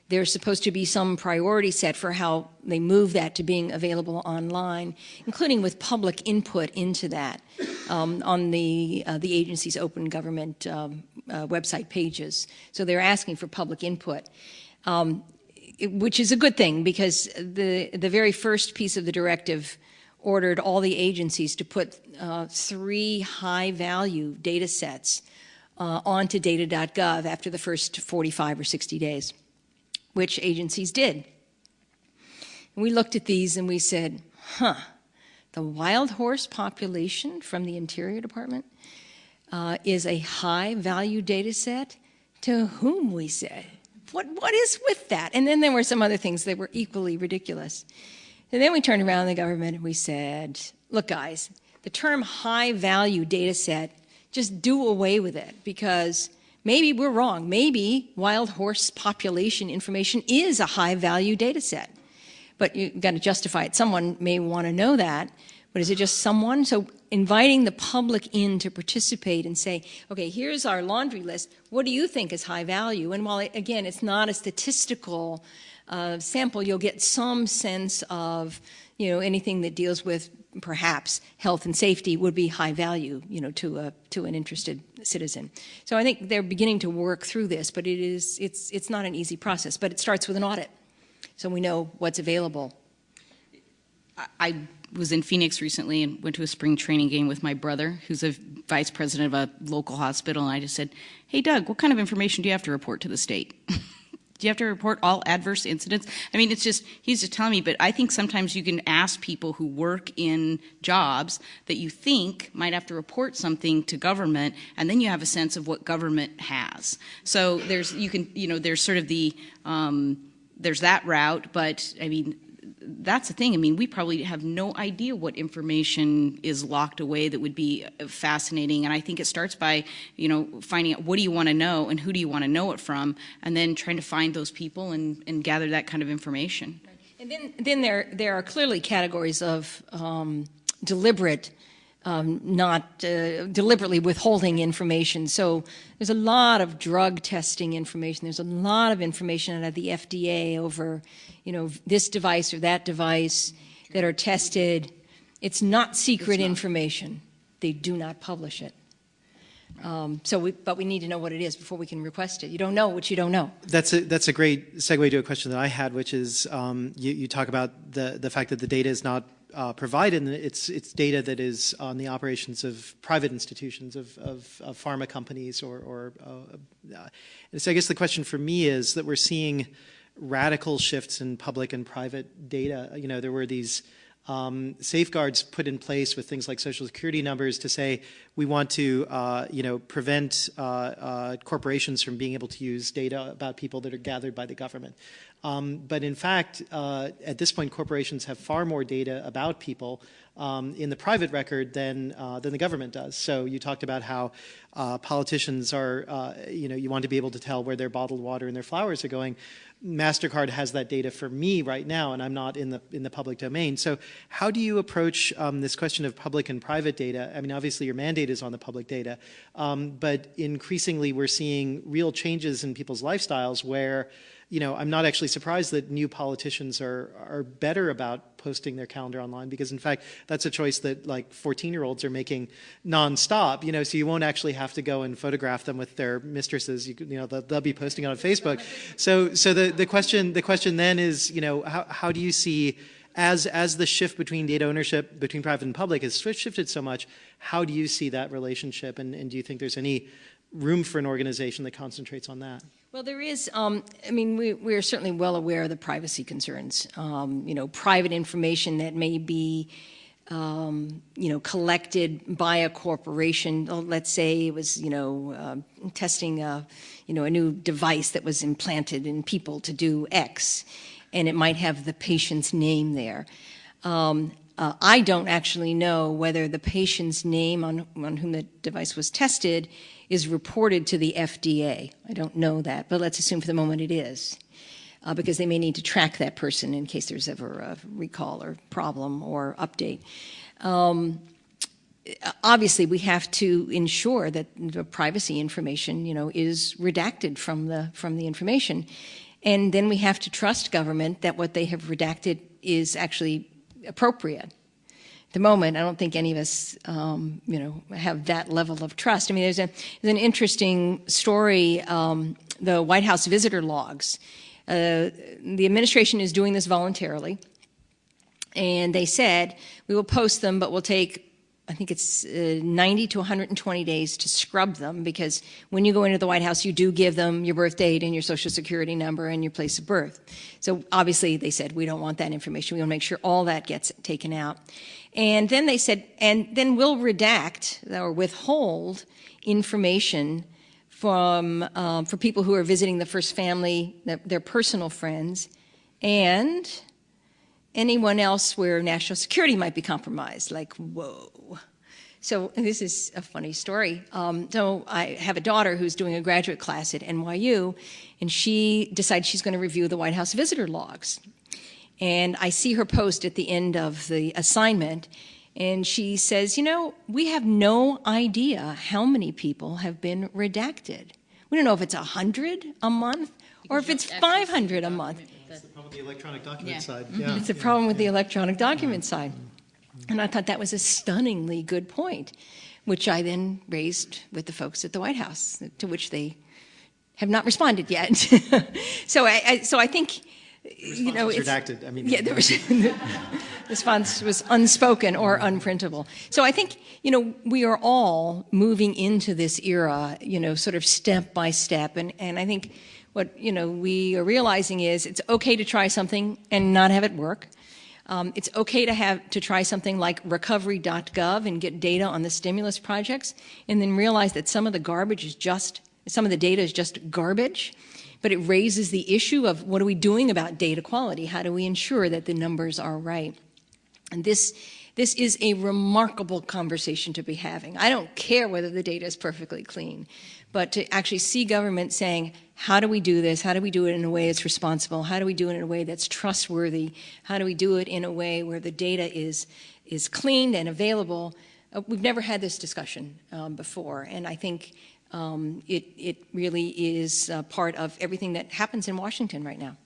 there's supposed to be some priority set for how they move that to being available online, including with public input into that um, on the, uh, the agency's open government um, uh, website pages. So they're asking for public input. Um, it, which is a good thing because the the very first piece of the directive ordered all the agencies to put uh, three high value data sets uh, onto data.gov after the first 45 or 60 days, which agencies did. And we looked at these and we said, huh, the wild horse population from the Interior Department uh, is a high value data set to whom we said, what, what is with that? And then there were some other things that were equally ridiculous. And then we turned around the government and we said, look, guys, the term high value data set, just do away with it because maybe we're wrong. Maybe wild horse population information is a high value data set. But you've got to justify it. Someone may want to know that. But is it just someone? So inviting the public in to participate and say, okay, here's our laundry list. What do you think is high value? And while, again, it's not a statistical uh, sample, you'll get some sense of, you know, anything that deals with perhaps health and safety would be high value, you know, to a to an interested citizen. So I think they're beginning to work through this, but it is it's it's not an easy process. But it starts with an audit, so we know what's available. I was in Phoenix recently and went to a spring training game with my brother, who's a vice president of a local hospital, and I just said, "Hey, Doug, what kind of information do you have to report to the state?" Do you have to report all adverse incidents? I mean, it's just, he's just telling me, but I think sometimes you can ask people who work in jobs that you think might have to report something to government, and then you have a sense of what government has. So there's, you can, you know, there's sort of the, um, there's that route, but I mean, that's the thing. I mean, we probably have no idea what information is locked away that would be fascinating. And I think it starts by, you know, finding out what do you want to know and who do you want to know it from, and then trying to find those people and, and gather that kind of information. And then, then there, there are clearly categories of um, deliberate um, not uh, deliberately withholding information. So there's a lot of drug testing information. There's a lot of information out of the FDA over, you know, this device or that device that are tested. It's not secret It's not. information. They do not publish it. Um, so, we, but we need to know what it is before we can request it. You don't know what you don't know. That's a, that's a great segue to a question that I had, which is um, you, you talk about the, the fact that the data is not uh, provided, and it's, it's data that is on the operations of private institutions, of, of, of pharma companies, or, or uh, uh, so I guess the question for me is that we're seeing radical shifts in public and private data. You know, there were these um, safeguards put in place with things like social security numbers to say we want to, uh, you know, prevent uh, uh, corporations from being able to use data about people that are gathered by the government. Um, but in fact, uh, at this point, corporations have far more data about people um, in the private record than uh, than the government does. So you talked about how uh, politicians are, uh, you know, you want to be able to tell where their bottled water and their flowers are going. Mastercard has that data for me right now, and I'm not in the in the public domain. So how do you approach um, this question of public and private data? I mean, obviously your mandate is on the public data, um, but increasingly we're seeing real changes in people's lifestyles where you know, I'm not actually surprised that new politicians are are better about posting their calendar online because, in fact, that's a choice that like 14-year-olds are making nonstop. You know, so you won't actually have to go and photograph them with their mistresses. You, you know, they'll, they'll, be posting on Facebook. So, so the the question the question then is, you know, how how do you see as as the shift between data ownership between private and public has shifted so much, how do you see that relationship, and, and do you think there's any room for an organization that concentrates on that? Well, there is, um, I mean, we, we're certainly well aware of the privacy concerns. Um, you know, private information that may be, um, you know, collected by a corporation. Oh, let's say it was, you know, uh, testing a, you know, a new device that was implanted in people to do X, and it might have the patient's name there. Uh, I don't actually know whether the patient's name on, on whom the device was tested is reported to the FDA. I don't know that, but let's assume for the moment it is. Uh, because they may need to track that person in case there's ever a recall or problem or update. Um, obviously, we have to ensure that the privacy information, you know, is redacted from the from the information, and then we have to trust government that what they have redacted is actually appropriate at the moment, I don't think any of us, um, you know, have that level of trust. I mean, there's, a, there's an interesting story, um, the White House visitor logs. Uh, the administration is doing this voluntarily, and they said, we will post them, but we'll take I think it's uh, 90 to 120 days to scrub them because when you go into the White House, you do give them your birth date and your social security number and your place of birth. So obviously they said, we don't want that information. We want to make sure all that gets taken out. And then they said, and then we'll redact or withhold information from, um, for people who are visiting the first family, their personal friends, and anyone else where national security might be compromised, like, whoa. So this is a funny story. Um, so I have a daughter who's doing a graduate class at NYU, and she decides she's going to review the White House visitor logs. And I see her post at the end of the assignment, and she says, you know, we have no idea how many people have been redacted. We don't know if it's 100 a month or if it's 500 a month. That's the problem with the electronic document Yeah. side. Mm-hmm. Yeah. It's a problem with the electronic document side. And I thought that was a stunningly good point, which I then raised with the folks at the White House, to which they have not responded yet. so I, I so I think you know was it's redacted. I mean, yeah, there was the response was unspoken or unprintable. So I think you know we are all moving into this era, you know, sort of step by step, and and I think what you know we are realizing is it's okay to try something and not have it work. Um, it's okay to have to try something like recovery.gov and get data on the stimulus projects, and then realize that some of the garbage is just some of the data is just garbage. But it raises the issue of what are we doing about data quality? How do we ensure that the numbers are right? And this this is a remarkable conversation to be having. I don't care whether the data is perfectly clean, but to actually see government saying, how do we do this? How do we do it in a way that's responsible? How do we do it in a way that's trustworthy? How do we do it in a way where the data is, is cleaned and available? uh, we've never had this discussion um, before, and I think um, it, it really is uh, part of everything that happens in Washington right now.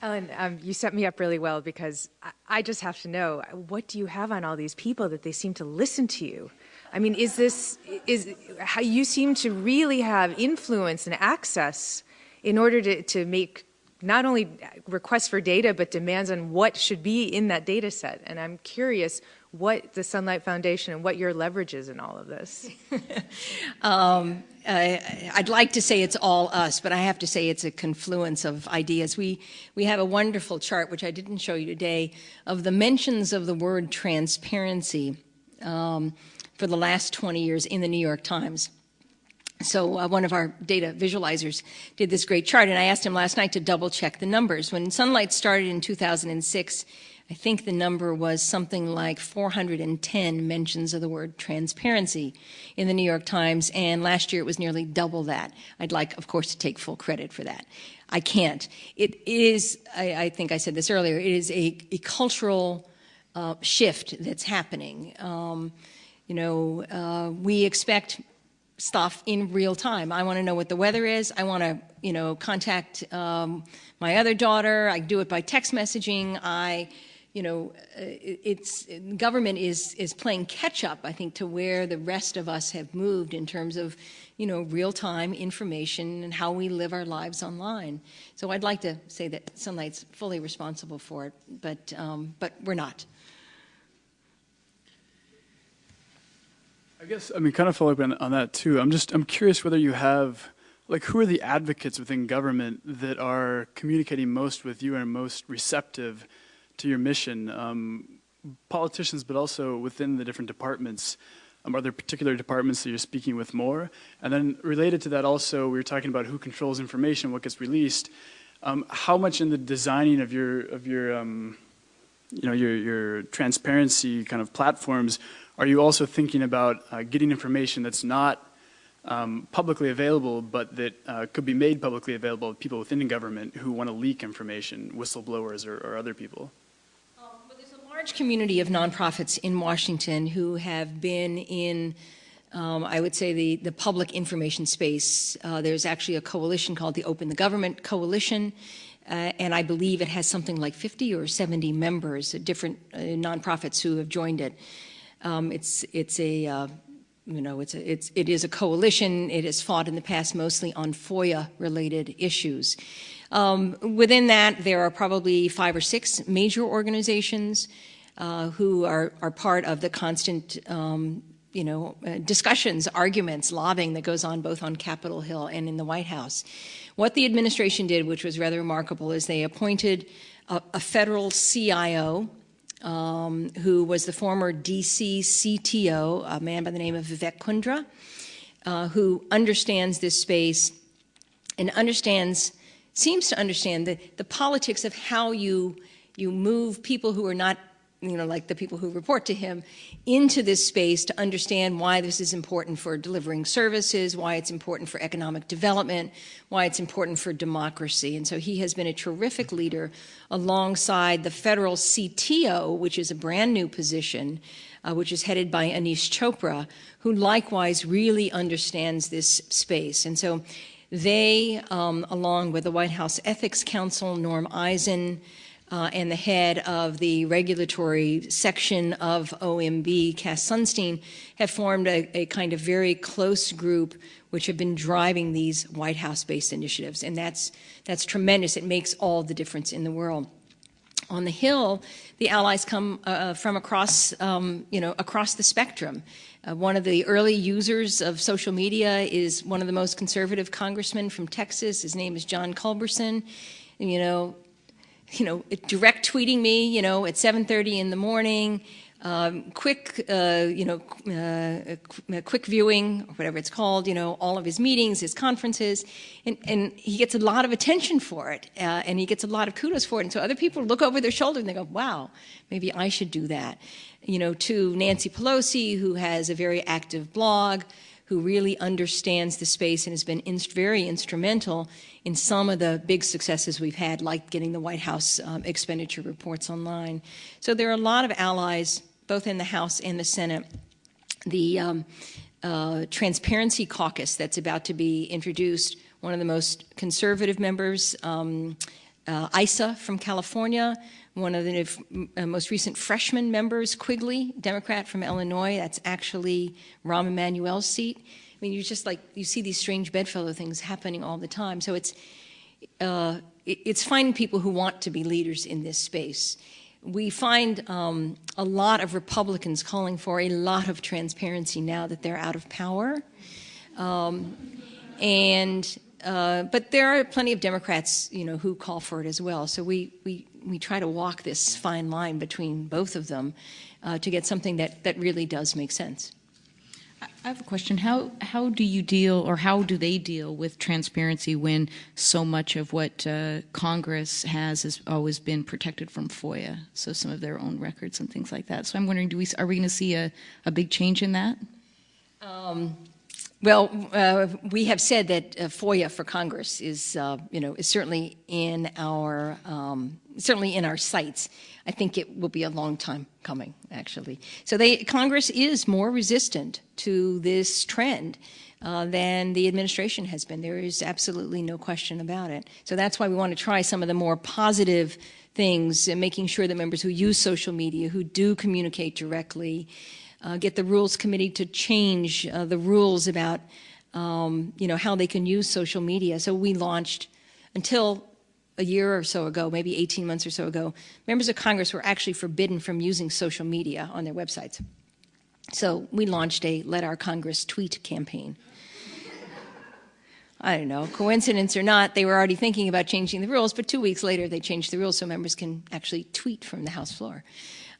Ellen, um, you set me up really well because I, I just have to know what do you have on all these people that they seem to listen to you? I mean, is this is how you seem to really have influence and access in order to, to make not only requests for data but demands on what should be in that data set. And I'm curious what the Sunlight Foundation and what your leverage is in all of this. um, I, I'd like to say it's all us, but I have to say it's a confluence of ideas. We, we have a wonderful chart, which I didn't show you today, of the mentions of the word transparency um, for the last 20 years in the New York Times. So uh, one of our data visualizers did this great chart, and I asked him last night to double check the numbers. When Sunlight started in 2006, I think the number was something like 410 mentions of the word transparency in the New York Times, and last year it was nearly double that. I'd like, of course, to take full credit for that. I can't. It is, I, I think I said this earlier, it is a, a cultural uh, shift that's happening. Um, you know, uh, we expect stuff in real time. I want to know what the weather is. I want to, you know, contact um, my other daughter. I do it by text messaging. I, you know, uh, it's government is is playing catch up. I think to where the rest of us have moved in terms of, you know, real time information and how we live our lives online. So I'd like to say that Sunlight's fully responsible for it, but um, but we're not. I guess, I mean, kind of follow up on, on that too. I'm just, I'm curious whether you have, like, who are the advocates within government that are communicating most with you and most receptive to your mission? Um, politicians, but also within the different departments. Um, are there particular departments that you're speaking with more? And then related to that also, we were talking about who controls information, what gets released. Um, how much in the designing of your, of your, um, you know, your, your transparency kind of platforms are you also thinking about uh, getting information that's not um, publicly available, but that uh, could be made publicly available to people within the government who want to leak information, whistleblowers or, or other people? Um, well, there's a large community of nonprofits in Washington who have been in um, I would say the, the public information space. Uh, there's actually a coalition called the Open the Government Coalition, uh, and I believe it has something like 50 or 70 members, different uh, nonprofits who have joined it. Um, it's it's a uh, you know it's a, it's it is a coalition. It has fought in the past mostly on FOIA related issues. Um, within that, there are probably five or six major organizations uh, who are are part of the constant. Um, you know, uh, discussions, arguments, lobbying that goes on both on Capitol Hill and in the White House. What the administration did, which was rather remarkable, is they appointed a, a federal CIO, um, who was the former DC CTO, a man by the name of Vivek Kundra, uh, who understands this space and understands, seems to understand the, the politics of how you, you move people who are not you know, like the people who report to him, into this space to understand why this is important for delivering services, why it's important for economic development, why it's important for democracy. And so he has been a terrific leader alongside the federal CTO, which is a brand new position, uh, which is headed by Aneesh Chopra, who likewise really understands this space. And so they, um, along with the White House Ethics Counsel, Norm Eisen, uh, and the head of the regulatory section of OMB, Cass Sunstein, have formed a, a, kind of very close group which have been driving these White House-based initiatives. And that's, that's tremendous. It makes all the difference in the world. On the Hill, the allies come uh, from across, um, you know, across the spectrum. Uh, one of the early users of social media is one of the most conservative congressmen from Texas. His name is John Culberson. You know, you know, direct tweeting me, you know, at 7.30 in the morning, um, quick, uh, you know, uh, uh, quick viewing, or whatever it's called, you know, all of his meetings, his conferences, and, and he gets a lot of attention for it, uh, and he gets a lot of kudos for it. And so other people look over their shoulder and they go, wow, maybe I should do that. You know, to Nancy Pelosi, who has a very active blog, who really understands the space and has been very instrumental in some of the big successes we've had, like getting the White House um, expenditure reports online. So there are a lot of allies both in the House and the Senate, the um, uh, Transparency Caucus that's about to be introduced. One of the most conservative members, um, uh, Issa from California, one of the uh, most recent freshman members, Quigley, Democrat from Illinois. That's actually Rahm Emanuel's seat. I mean, you just like you see these strange bedfellow things happening all the time. So it's uh, it, it's finding people who want to be leaders in this space. We find um, a lot of Republicans calling for a lot of transparency now that they're out of power, um, and uh, but there are plenty of Democrats, you know, who call for it as well. So we we we try to walk this fine line between both of them uh, to get something that, that really does make sense. I have a question. How how do you deal, or how do they deal with transparency when so much of what uh, Congress has has always been protected from FOIA? So some of their own records and things like that. So I'm wondering, do we are we going to see a, a big change in that? Um, well, uh, we have said that uh, FOIA for Congress is, uh, you know, is certainly in our um, certainly in our sights. I think it will be a long time coming, actually. So they, Congress is more resistant to this trend uh, than the administration has been. There is absolutely no question about it. So that's why we want to try some of the more positive things, and making sure that members who use social media, who do communicate directly, uh, get the rules committee to change uh, the rules about um, you know how they can use social media. So we launched until a year or so ago, maybe 18 months or so ago, members of Congress were actually forbidden from using social media on their websites. So we launched a Let Our Congress Tweet campaign. I don't know, coincidence or not, they were already thinking about changing the rules, but two weeks later they changed the rules so members can actually tweet from the House floor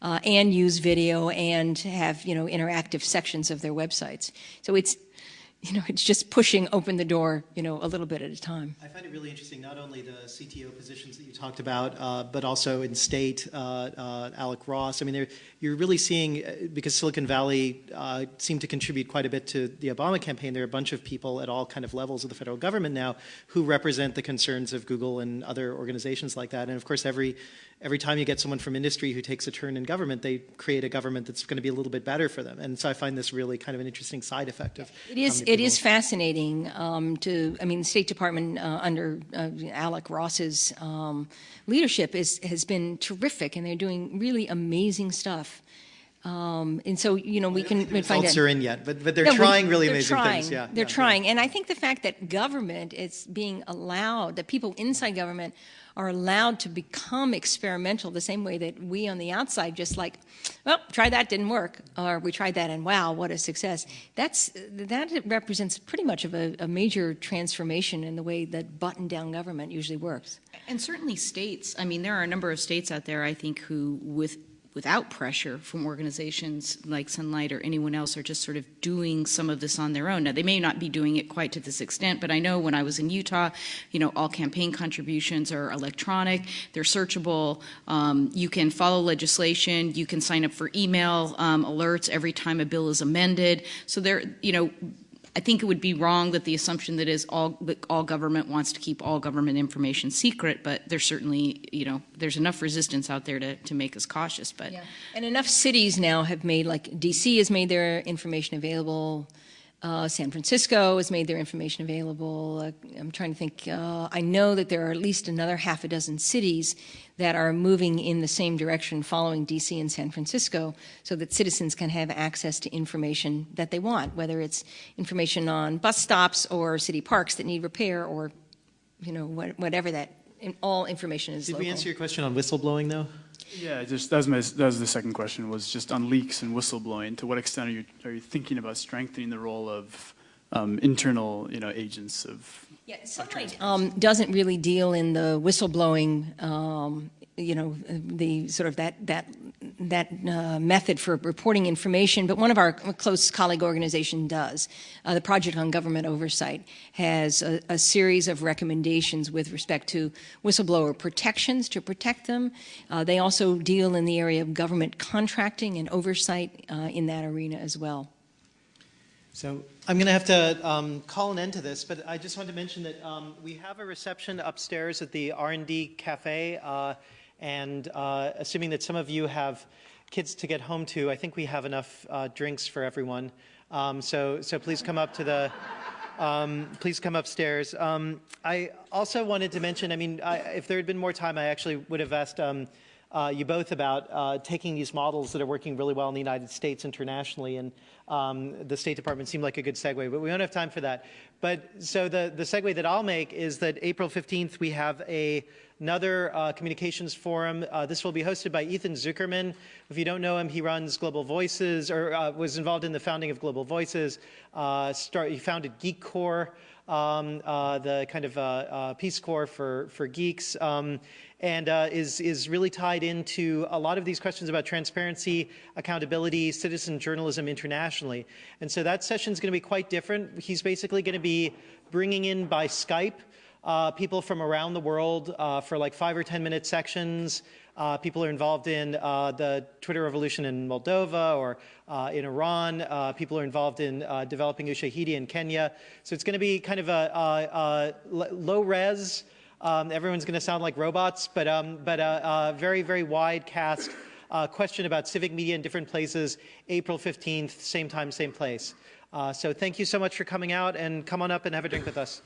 uh, and use video and have you know interactive sections of their websites. So it's you know, it's just pushing open the door, you know, a little bit at a time. I find it really interesting, not only the CTO positions that you talked about, uh, but also in state, uh, uh, Alec Ross. I mean, you're really seeing, uh, because Silicon Valley uh, seemed to contribute quite a bit to the Obama campaign, there are a bunch of people at all kind of levels of the federal government now who represent the concerns of Google and other organizations like that. And of course, every every time you get someone from industry who takes a turn in government, they create a government that's going to be a little bit better for them. And so I find this really kind of an interesting side effect of. It is. It is fascinating um, to. I mean, the State Department uh, under uh, Alec Ross's um, leadership is has been terrific, and they're doing really amazing stuff. Um, and so, you know, we can the find results are in yet, but, but they're no, trying really they're amazing trying. things. Yeah, they're yeah, trying. yeah. And I think the fact that government is being allowed, that people inside government are allowed to become experimental the same way that we on the outside just like, well, try that, didn't work, or we tried that and wow, what a success. That's, that represents pretty much of a, a major transformation in the way that button-down government usually works. And certainly states, I mean, there are a number of states out there, I think, who with without pressure from organizations like Sunlight or anyone else are just sort of doing some of this on their own. Now, they may not be doing it quite to this extent, but I know when I was in Utah, you know, all campaign contributions are electronic, they're searchable, um, you can follow legislation, you can sign up for email um, alerts every time a bill is amended. So there, you know, I think it would be wrong that the assumption that is all that all government wants to keep all government information secret, but there's certainly you know there's enough resistance out there to, to make us cautious. But yeah. and enough cities now have made like DC has made their information available. Uh, San Francisco has made their information available. Uh, I'm trying to think. Uh, I know that there are at least another half a dozen cities that are moving in the same direction following DC and San Francisco so that citizens can have access to information that they want, whether it's information on bus stops or city parks that need repair or, you know, whatever that, all information is Did local. we answer your question on whistleblowing though? Yeah, just that was my that was the second question was just on leaks and whistleblowing. To what extent are you are you thinking about strengthening the role of um, internal you know agents of yeah, Sunlight um, doesn't really deal in the whistleblowing, um, you know, the sort of that that that uh, method for reporting information, but one of our close colleague organization does. Uh, the Project on Government Oversight has a, a, series of recommendations with respect to whistleblower protections to protect them. Uh, they also deal in the area of government contracting and oversight uh, in that arena as well. So I'm going to have to um, call an end to this, but I just wanted to mention that um, we have a reception upstairs at the R&D Cafe, uh, and uh, assuming that some of you have kids to get home to. I think we have enough uh, drinks for everyone. Um, so, so please come up to the. Um, please come upstairs. Um, I also wanted to mention. I mean, I, if there had been more time, I actually would have asked um, uh, you both about uh, taking these models that are working really well in the United States internationally, and um, the State Department seemed like a good segue, but we don't have time for that. But so the, the segue that I'll make is that April 15th we have a, another uh, communications forum. Uh, this will be hosted by Ethan Zuckerman. If you don't know him, he runs Global Voices, or uh, was involved in the founding of Global Voices. Uh, start, he founded Geekcorps. Um, uh, the kind of uh, Peace Corps for, for geeks, um, and is, is really tied into a lot of these questions about transparency, accountability, citizen journalism internationally. And so that session is going to be quite different. He's basically going to be bringing in by Skype uh, people from around the world uh, for like five or 10 minute sections. Uh, people are involved in uh, the Twitter revolution in Moldova or uh, in Iran. Uh, people are involved in developing Ushahidi in Kenya. So it's going to be kind of a, a, a low res. Um, everyone's going to sound like robots, but, um, but a, very, very wide cast question about civic media in different places, April 15th, same time, same place. so thank you so much for coming out and come on up and have a drink with us.